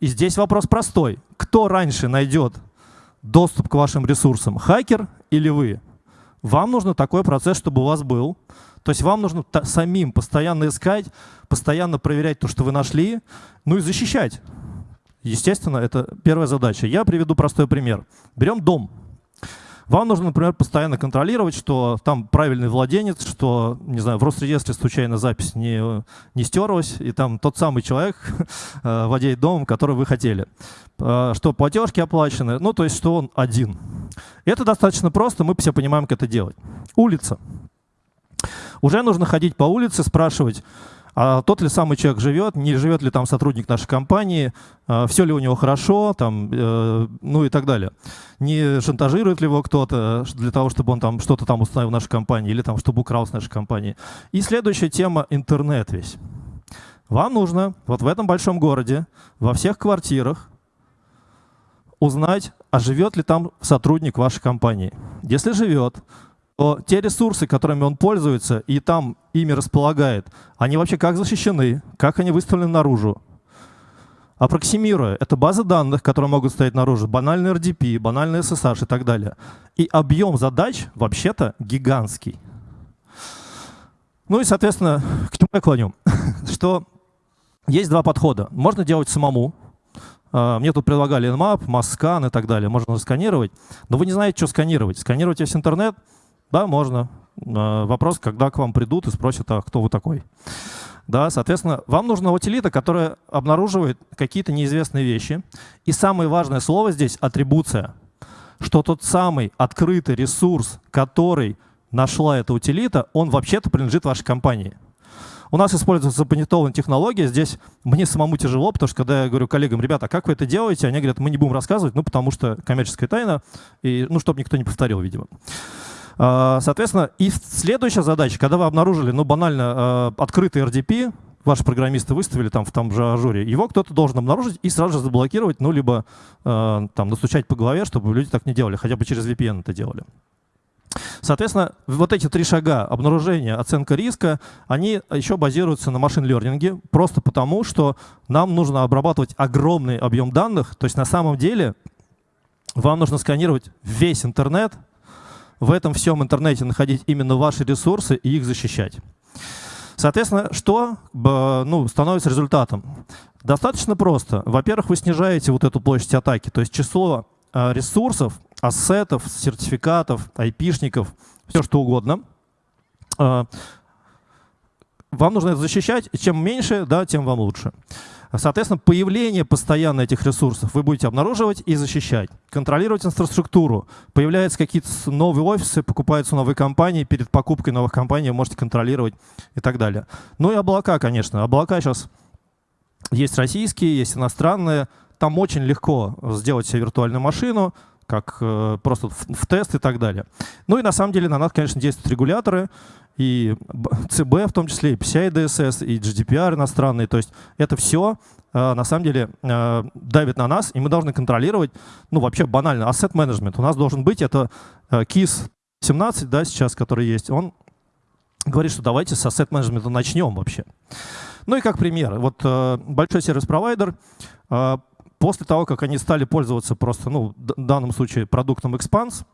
Speaker 9: И здесь вопрос простой. Кто раньше найдет доступ к вашим ресурсам, хакер или вы? Вам нужно такой процесс, чтобы у вас был. То есть вам нужно самим постоянно искать, постоянно проверять то, что вы нашли, ну и защищать. Естественно, это первая задача. Я приведу простой пример. Берем дом. Вам нужно, например, постоянно контролировать, что там правильный владелец, что, не знаю, в Росреестре случайно запись не, не стерлась, и там тот самый человек э, владеет домом, который вы хотели. Э, что платежки оплачены, ну, то есть, что он один. Это достаточно просто, мы все понимаем, как это делать. Улица. Уже нужно ходить по улице, спрашивать, а тот ли самый человек живет, не живет ли там сотрудник нашей компании, а все ли у него хорошо, там, э, ну и так далее. Не шантажирует ли его кто-то для того, чтобы он там что-то там установил в нашей компании или там, чтобы украл с нашей компании. И следующая тема — интернет весь. Вам нужно вот в этом большом городе, во всех квартирах узнать, а живет ли там сотрудник вашей компании. Если живет, то те ресурсы, которыми он пользуется и там ими располагает, они вообще как защищены, как они выставлены наружу. Апроксимируя, это базы данных, которые могут стоять наружу, банальный RDP, банальный SSH и так далее. И объем задач вообще-то гигантский. Ну и, соответственно, к чему я клоню? Что есть два подхода. Можно делать самому. А, мне тут предлагали Nmap, MassScan и так далее. Можно сканировать. Но вы не знаете, что сканировать. Сканировать весь интернет — да, можно. А, вопрос, когда к вам придут и спросят, а кто вы такой. Да, соответственно, вам нужна утилита, которая обнаруживает какие-то неизвестные вещи. И самое важное слово здесь — атрибуция. что тот самый открытый ресурс, который нашла эта утилита, он вообще-то принадлежит вашей компании. У нас используется запанитованная технология. Здесь мне самому тяжело, потому что когда я говорю коллегам, ребята, а как вы это делаете? Они говорят, мы не будем рассказывать, ну, потому что коммерческая тайна, и, ну, чтобы никто не повторил, видимо. А, соответственно, и следующая задача, когда вы обнаружили, ну, банально, а, открытый RDP, ваши программисты выставили там в том же ажуре, его кто-то должен обнаружить и сразу же заблокировать, ну, либо э, там настучать по голове, чтобы люди так не делали, хотя бы через VPN это делали. Соответственно, вот эти три шага обнаружения, оценка риска, они еще базируются на машин-лернинге, просто потому, что нам нужно обрабатывать огромный объем данных. То есть на самом деле вам нужно сканировать весь интернет, в этом всем интернете находить именно ваши ресурсы и их защищать. Соответственно, что ну, становится результатом? Достаточно просто. Во-первых, вы снижаете вот эту площадь атаки, то есть число а, ресурсов, ассетов, сертификатов, айпишников, все что угодно. А, вам нужно это защищать. Чем меньше, да, тем вам лучше. Соответственно, появление постоянно этих ресурсов вы будете обнаруживать и защищать. Контролировать инфраструктуру. Появляются какие-то новые офисы, покупаются новые компании. Перед покупкой новых компаний вы можете контролировать и так далее. Ну и облака, конечно. Облака сейчас есть российские, есть иностранные. Там очень легко сделать себе виртуальную машину, как э, просто в, в тест и так далее. Ну и на самом деле на нас, конечно, действуют регуляторы, и ЦБ в том числе, и PCI DSS, и GDPR иностранные. То есть это все э, на самом деле э, давит на нас, и мы должны контролировать, ну вообще банально, asset management. У нас должен быть это KISS 17, да, сейчас, который есть, он говорит, что давайте с asset management начнем вообще. Ну и как пример, вот большой сервис-провайдер После того, как они стали пользоваться просто, ну, в данном случае продуктом Expanse,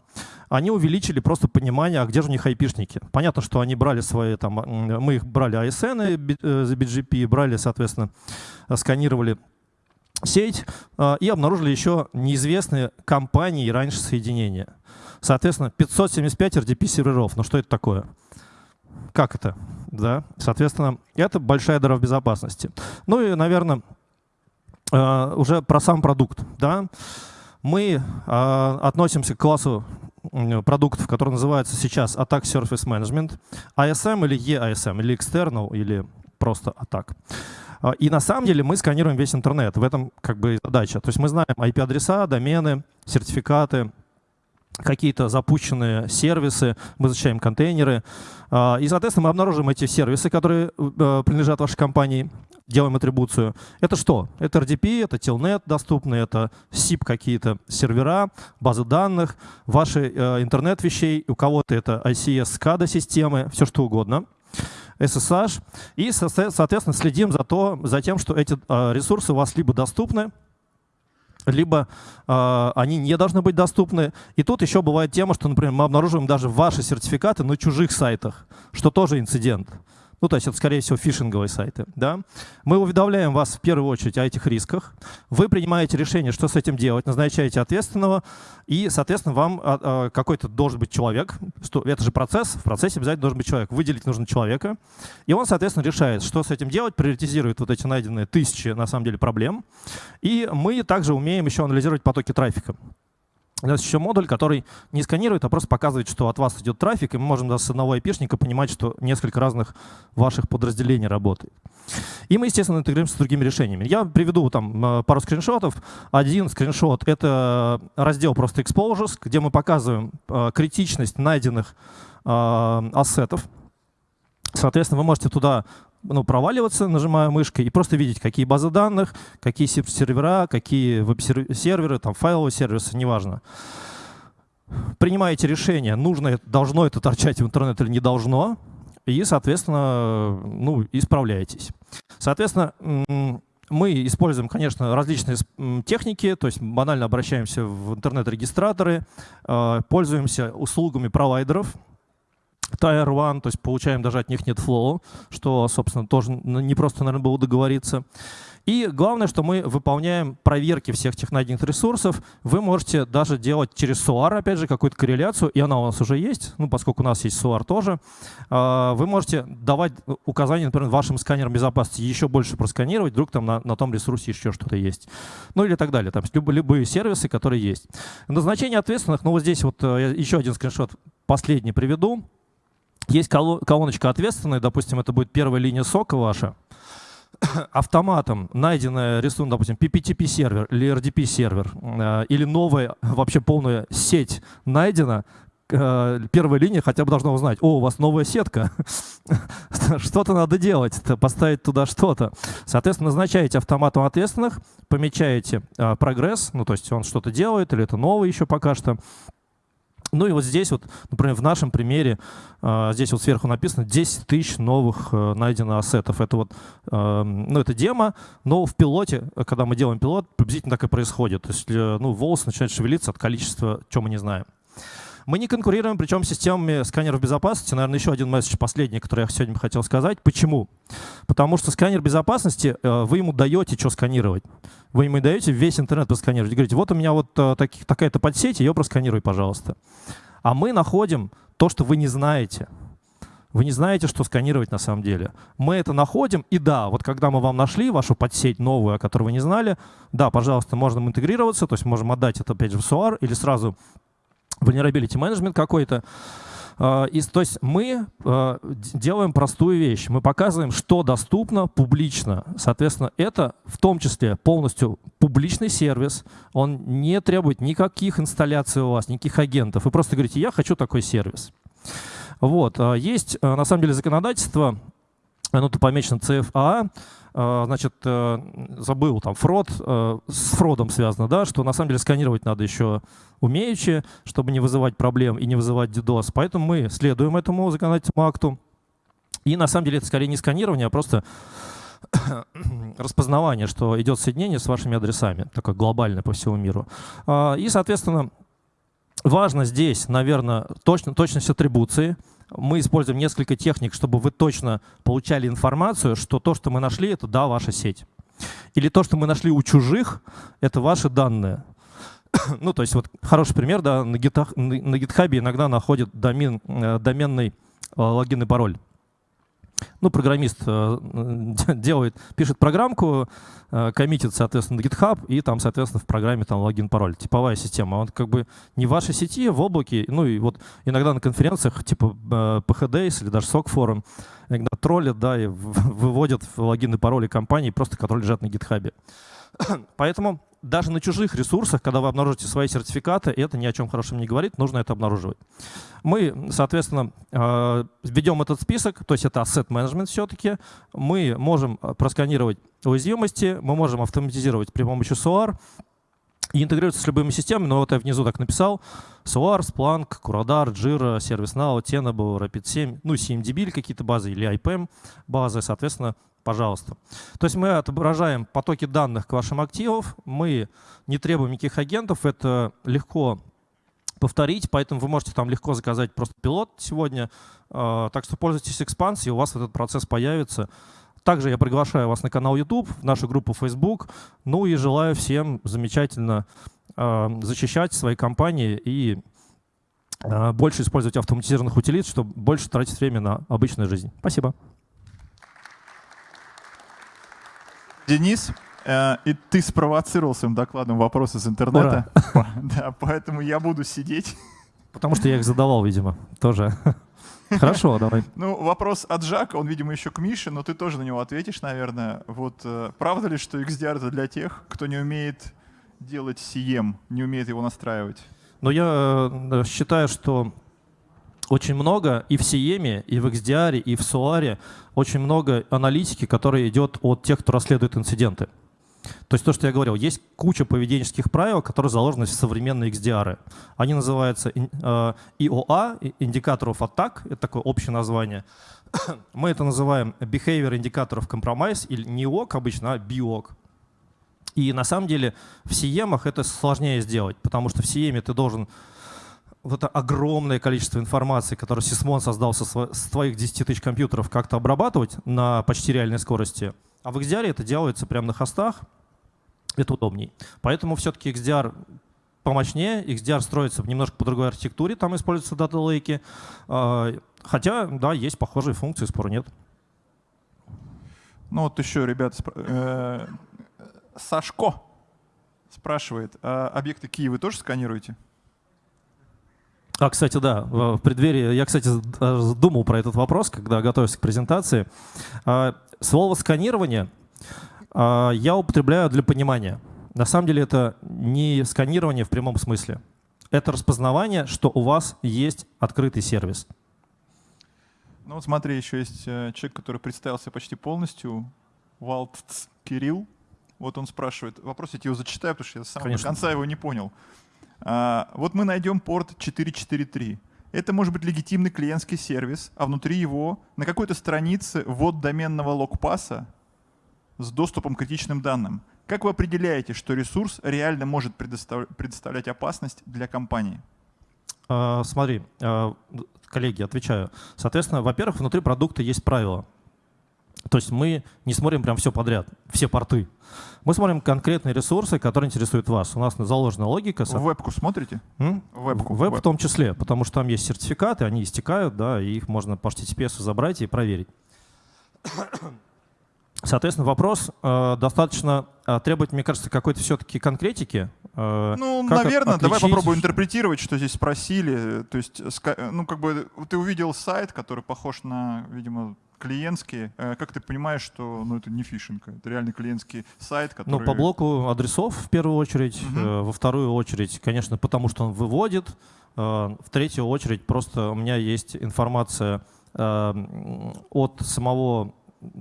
Speaker 9: они увеличили просто понимание, а где же у них айпишники. Понятно, что они брали свои, там, мы их брали ASN э, за BGP, брали, соответственно, сканировали сеть э, и обнаружили еще неизвестные компании раньше соединения. Соответственно, 575 RDP-серверов. Ну что это такое? Как это? Да? Соответственно, это большая дыра в безопасности. Ну и, наверное, Э, уже про сам продукт. Да? Мы э, относимся к классу продуктов, который называется сейчас Attack Surface Management, ASM или EASM, или External, или просто Attack. Э, и на самом деле мы сканируем весь интернет. В этом как бы задача. То есть мы знаем IP-адреса, домены, сертификаты, какие-то запущенные сервисы, мы защищаем контейнеры. И, соответственно, мы обнаружим эти сервисы, которые принадлежат вашей компании, делаем атрибуцию. Это что? Это RDP, это Telnet доступны, это SIP какие-то сервера, базы данных, ваши э, интернет вещей, у кого-то это ICS, SCADA системы, все что угодно. SSH. И, соответственно, следим за, то, за тем, что эти э, ресурсы у вас либо доступны, либо э, они не должны быть доступны. И тут еще бывает тема, что, например, мы обнаруживаем даже ваши сертификаты на чужих сайтах, что тоже инцидент. Ну, то есть это, скорее всего, фишинговые сайты. Да? Мы уведомляем вас в первую очередь о этих рисках. Вы принимаете решение, что с этим делать, назначаете ответственного, и, соответственно, вам а, а, какой-то должен быть человек. Что, это же процесс, в процессе обязательно должен быть человек. Выделить нужно человека. И он, соответственно, решает, что с этим делать, приоритизирует вот эти найденные тысячи, на самом деле, проблем. И мы также умеем еще анализировать потоки трафика. У нас еще модуль, который не сканирует, а просто показывает, что от вас идет трафик, и мы можем даже с одного IP-шника понимать, что несколько разных ваших подразделений работает. И мы, естественно, интегрируемся с другими решениями. Я приведу там э, пару скриншотов. Один скриншот — это раздел просто exposures, где мы показываем э, критичность найденных э, ассетов. Соответственно, вы можете туда ну, проваливаться, нажимая мышкой, и просто видеть, какие базы данных, какие сервера, какие веб-серверы, там файловые сервисы, неважно. Принимаете решение, нужно, должно это торчать в интернет или не должно, и, соответственно, ну, исправляетесь. Соответственно, мы используем, конечно, различные техники, то есть банально обращаемся в интернет-регистраторы, э, пользуемся услугами провайдеров, Tier 1, то есть получаем даже от них нет флоу, что, собственно, тоже не просто, наверное, было договориться. И главное, что мы выполняем проверки всех тех найденных ресурсов. Вы можете даже делать через SOAR, опять же, какую-то корреляцию, и она у нас уже есть, ну, поскольку у нас есть SOAR тоже. А, вы можете давать указания, например, вашим сканерам безопасности еще больше просканировать, вдруг там на, на том ресурсе еще что-то есть. Ну или так далее. Там любые, любые сервисы, которые есть. Назначение ответственных, ну вот здесь вот э, еще один скриншот последний приведу. Есть колоночка ответственная, допустим, это будет первая линия сока ваша. автоматом найденная рисунок, допустим, PPTP сервер или RDP сервер, э, или новая вообще полная сеть найдена, э, первая линия хотя бы должна узнать, о, у вас новая сетка, что-то надо делать, поставить туда что-то. Соответственно, назначаете автоматом ответственных, помечаете э, прогресс, ну то есть он что-то делает, или это новый еще пока что, ну и вот здесь вот, например, в нашем примере, а, здесь вот сверху написано 10 тысяч новых э, найдено ассетов. Это вот, эм, ну это демо, но в пилоте, когда мы делаем пилот, приблизительно так и происходит. То есть, э, ну, волосы начинают шевелиться от количества, чего мы не знаем. Мы не конкурируем, причем с системами сканеров безопасности. Наверное, еще один месседж последний, который я сегодня хотел сказать. Почему? Потому что сканер безопасности, э, вы ему даете, что сканировать. Вы ему даете весь интернет просканировать. Говорите, вот у меня вот э, такая-то подсеть, ее просканируй, пожалуйста. А мы находим то, что вы не знаете. Вы не знаете, что сканировать на самом деле. Мы это находим, и да, вот когда мы вам нашли вашу подсеть новую, о которой вы не знали, да, пожалуйста, можем интегрироваться, то есть можем отдать это опять же в SOAR или сразу vulnerability management какой-то. А, и, то есть мы а, делаем простую вещь. Мы показываем, что доступно публично. Соответственно, это в том числе полностью публичный сервис. Он не требует никаких инсталляций у вас, никаких агентов. Вы просто говорите, я хочу такой сервис. Вот. А, есть, на самом деле, законодательство, оно тут помечено CFA, значит, э, забыл, там, фрод, э, с фродом связано, да, что на самом деле сканировать надо еще умеючи, чтобы не вызывать проблем и не вызывать DDoS. Поэтому мы следуем этому законодательному акту. И на самом деле это скорее не сканирование, а просто распознавание, что идет соединение с вашими адресами, такое глобальное по всему миру. А, и, соответственно, важно здесь, наверное, точно, точность атрибуции — мы используем несколько техник, чтобы вы точно получали информацию, что то, что мы нашли, это да, ваша сеть. Или то, что мы нашли у чужих, это ваши данные. ну, то есть вот хороший пример, да, на GitHub, иногда находят домен, э, доменный э, логин и пароль ну, программист э, делает, пишет программку, коммитит, соответственно, на GitHub, и там, соответственно, в программе там логин-пароль. Типовая система. Он как бы не в вашей сети, в облаке. Ну и вот иногда на конференциях типа PHDays или даже SOC форум иногда троллят, да, и выводят логины и пароли компании, просто которые лежат на GitHub. Поэтому даже на чужих ресурсах, когда вы обнаружите свои сертификаты, это ни о чем хорошем не говорит, нужно это обнаруживать. Мы, соответственно, э, введем этот список, то есть это asset management все-таки. Мы можем э, просканировать уязвимости, мы можем автоматизировать при помощи SOAR и интегрироваться с любыми системами, но вот я внизу так написал. SOAR, Splunk, Curadar, Jira, ServiceNow, Tenable, Rapid7, ну, CMDB какие-то базы или IPM базы, соответственно, пожалуйста. То есть мы отображаем потоки данных к вашим активам, мы не требуем никаких агентов, это легко повторить, поэтому вы можете там легко заказать просто пилот сегодня. А, так что пользуйтесь экспансией, у вас этот процесс появится. Также я приглашаю вас на канал YouTube, в нашу группу Facebook. Ну и желаю всем замечательно а, защищать свои компании и а, больше использовать автоматизированных утилит, чтобы больше тратить время на обычную жизнь. Спасибо.
Speaker 2: Денис, э, и ты спровоцировал своим докладом вопросы из интернета. Да, поэтому я буду сидеть.
Speaker 9: Потому что я их задавал, видимо, тоже. Хорошо, давай.
Speaker 2: Ну, вопрос от Жака, он, видимо, еще к Мише, но ты тоже на него ответишь, наверное. Вот э, правда ли, что XDR это для тех, кто не умеет делать CM, не умеет его настраивать?
Speaker 9: Ну, я э, считаю, что очень много и в CM, и в XDR, и в SOAR очень много аналитики, которая идет от тех, кто расследует инциденты. То есть то, что я говорил, есть куча поведенческих правил, которые заложены в современные XDR. Они называются IOA, э, индикаторов атак, это такое общее название. Мы это называем behavior индикаторов компромисс, или не OC обычно, а BOC. И на самом деле в CM это сложнее сделать, потому что в CM ты должен вот это огромное количество информации, которое Сисмон создал со, с твоих 10 тысяч компьютеров, как-то обрабатывать на почти реальной скорости. А в XDR это делается прямо на хостах, это удобней. Поэтому все-таки XDR помощнее, XDR строится немножко по другой архитектуре, там используются дата-лейки. Хотя, да, есть похожие функции, спора нет.
Speaker 2: Ну вот еще, ребята, спр... э, Сашко спрашивает, а объекты Киева вы тоже сканируете?
Speaker 9: А, кстати, да, в преддверии, я, кстати, думал про этот вопрос, когда готовился к презентации. А, слово «сканирование» я употребляю для понимания. На самом деле это не сканирование в прямом смысле. Это распознавание, что у вас есть открытый сервис.
Speaker 2: Ну вот смотри, еще есть э, человек, который представился почти полностью, Валтц Кирилл. Вот он спрашивает, вопрос я тебе его зачитаю, потому что я с самого Конечно. конца его не понял. А, вот мы найдем порт 443. Это может быть легитимный клиентский сервис, а внутри его на какой-то странице ввод доменного логпаса с доступом к критичным данным. Как вы определяете, что ресурс реально может предоставлять опасность для компании?
Speaker 9: А, смотри, а, коллеги, отвечаю. Соответственно, во-первых, внутри продукта есть правила. То есть мы не смотрим прям все подряд, все порты. Мы смотрим конкретные ресурсы, которые интересуют вас. У нас заложена логика.
Speaker 2: В вебку смотрите?
Speaker 9: М? Вебку. Веб в том числе, потому что там есть сертификаты, они истекают, да, и их можно по HTTPS забрать и проверить. Соответственно, вопрос э, достаточно э, требует, мне кажется, какой-то все-таки конкретики.
Speaker 2: Э, ну, наверное, отличить... давай попробуем интерпретировать, что здесь спросили. То есть, ну, как бы ты увидел сайт, который похож на, видимо, клиентские. Э, как ты понимаешь, что ну, это не фишинг, это реально клиентский сайт, который...
Speaker 9: Ну, по блоку адресов в первую очередь, угу. во вторую очередь, конечно, потому что он выводит, э, в третью очередь просто у меня есть информация от самого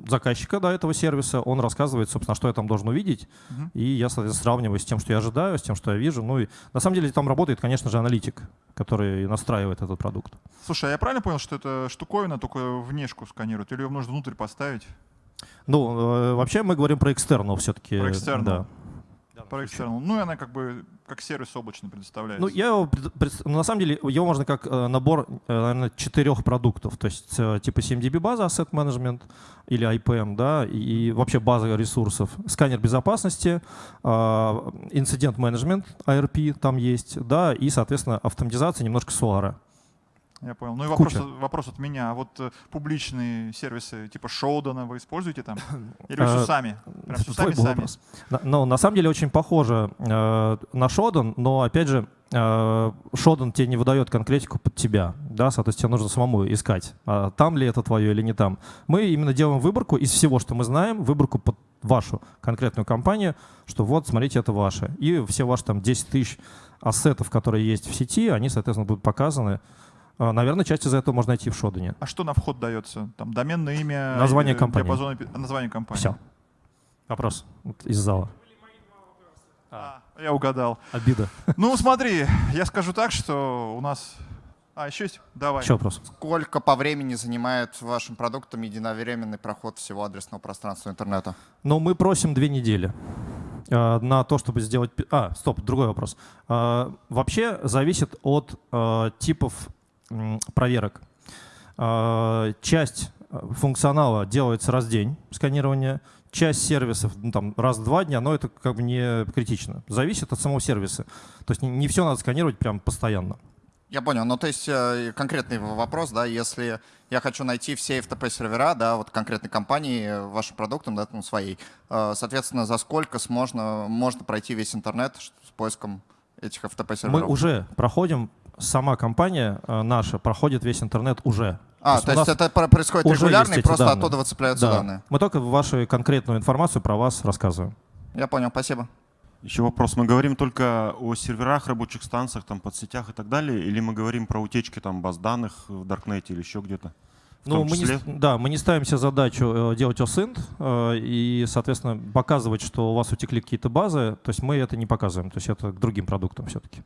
Speaker 9: заказчика да, этого сервиса, он рассказывает, собственно, что я там должен увидеть, uh-huh. и я, соответственно, сравниваю с тем, что я ожидаю, с тем, что я вижу. Ну и на самом деле там работает, конечно же, аналитик, который настраивает этот продукт.
Speaker 2: Слушай, а я правильно понял, что это штуковина только внешку сканирует, или ее нужно внутрь поставить?
Speaker 9: Ну, э, вообще мы говорим про экстернал все-таки.
Speaker 2: Про экстернал. Да. Про external. Ну и она как бы как сервис облачный предоставляется.
Speaker 9: Ну, я его, ну, на самом деле, его можно как э, набор, э, наверное, четырех продуктов. То есть э, типа 7DB база, Asset Management или IPM, да, и, вообще база ресурсов. Сканер безопасности, инцидент менеджмент, ARP там есть, да, и, соответственно, автоматизация немножко Solar.
Speaker 2: Я понял. Ну и вопрос, вопрос от меня. А вот э, публичные сервисы типа Shodan а вы используете там? Или вы все сами? Прям все сами, сами?
Speaker 9: Ну, на самом деле очень похоже э, на Shodan, но опять же, э, Shodan тебе не выдает конкретику под тебя, да, соответственно, тебе нужно самому искать, а там ли это твое или не там. Мы именно делаем выборку из всего, что мы знаем, выборку под вашу конкретную компанию, что вот, смотрите, это ваше. И все ваши там 10 тысяч ассетов, которые есть в сети, они, соответственно, будут показаны а, наверное, часть из этого можно найти в Шодане.
Speaker 2: А что на вход дается? Там доменное имя?
Speaker 9: Название компании.
Speaker 2: Диапазон, название компании.
Speaker 9: Все. Вопрос вот из зала.
Speaker 2: А, я угадал.
Speaker 9: Обида.
Speaker 2: Ну, смотри, я скажу так, что у нас... А, еще есть? Давай.
Speaker 9: Еще вопрос.
Speaker 10: Сколько по времени занимает вашим продуктом единовременный проход всего адресного пространства интернета?
Speaker 9: Ну, мы просим две недели а, на то, чтобы сделать... А, стоп, другой вопрос. А, вообще зависит от типов проверок. А, часть э, функционала делается раз в день сканирования, часть сервисов ну, там, раз в два дня, но это как бы не критично. Зависит от самого сервиса. То есть не, не все надо сканировать прям постоянно.
Speaker 10: Я понял. Ну, то есть э, конкретный вопрос, да, если я хочу найти все FTP-сервера, да, вот конкретной компании, э, вашим продуктом, да, ну, своей, соответственно, за сколько можно, можно пройти весь интернет с поиском этих FTP-серверов?
Speaker 9: Мы уже проходим сама компания э, наша проходит весь интернет уже.
Speaker 10: А, то есть, то есть это происходит регулярно и просто данные. оттуда выцепляются да. данные?
Speaker 9: Мы только вашу конкретную информацию про вас рассказываем.
Speaker 10: Я понял, спасибо.
Speaker 11: Еще вопрос. Мы говорим только о серверах, рабочих станциях, там, подсетях и так далее, или мы говорим про утечки там, баз данных в Даркнете или еще где-то?
Speaker 9: Ну, мы не, да, мы не ставим себе задачу э, делать OSINT э, и, соответственно, показывать, что у вас утекли какие-то базы. То есть мы это не показываем. То есть это к другим продуктам все-таки.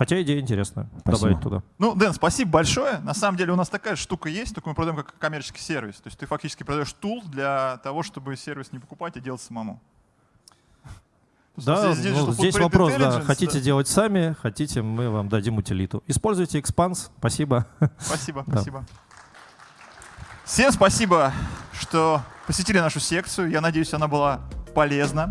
Speaker 9: Хотя идея интересная, спасибо. добавить туда.
Speaker 2: Ну, Дэн, спасибо большое. На самом деле у нас такая штука есть, только мы продаем как коммерческий сервис. То есть ты фактически продаешь тул для того, чтобы сервис не покупать, а делать самому.
Speaker 9: Да, здесь, ну, здесь вопрос, да. Хотите да. делать сами, хотите, мы вам дадим утилиту. Используйте Expanse. Спасибо.
Speaker 2: Спасибо, спасибо. Всем спасибо, что посетили нашу секцию. Я надеюсь, она была полезна.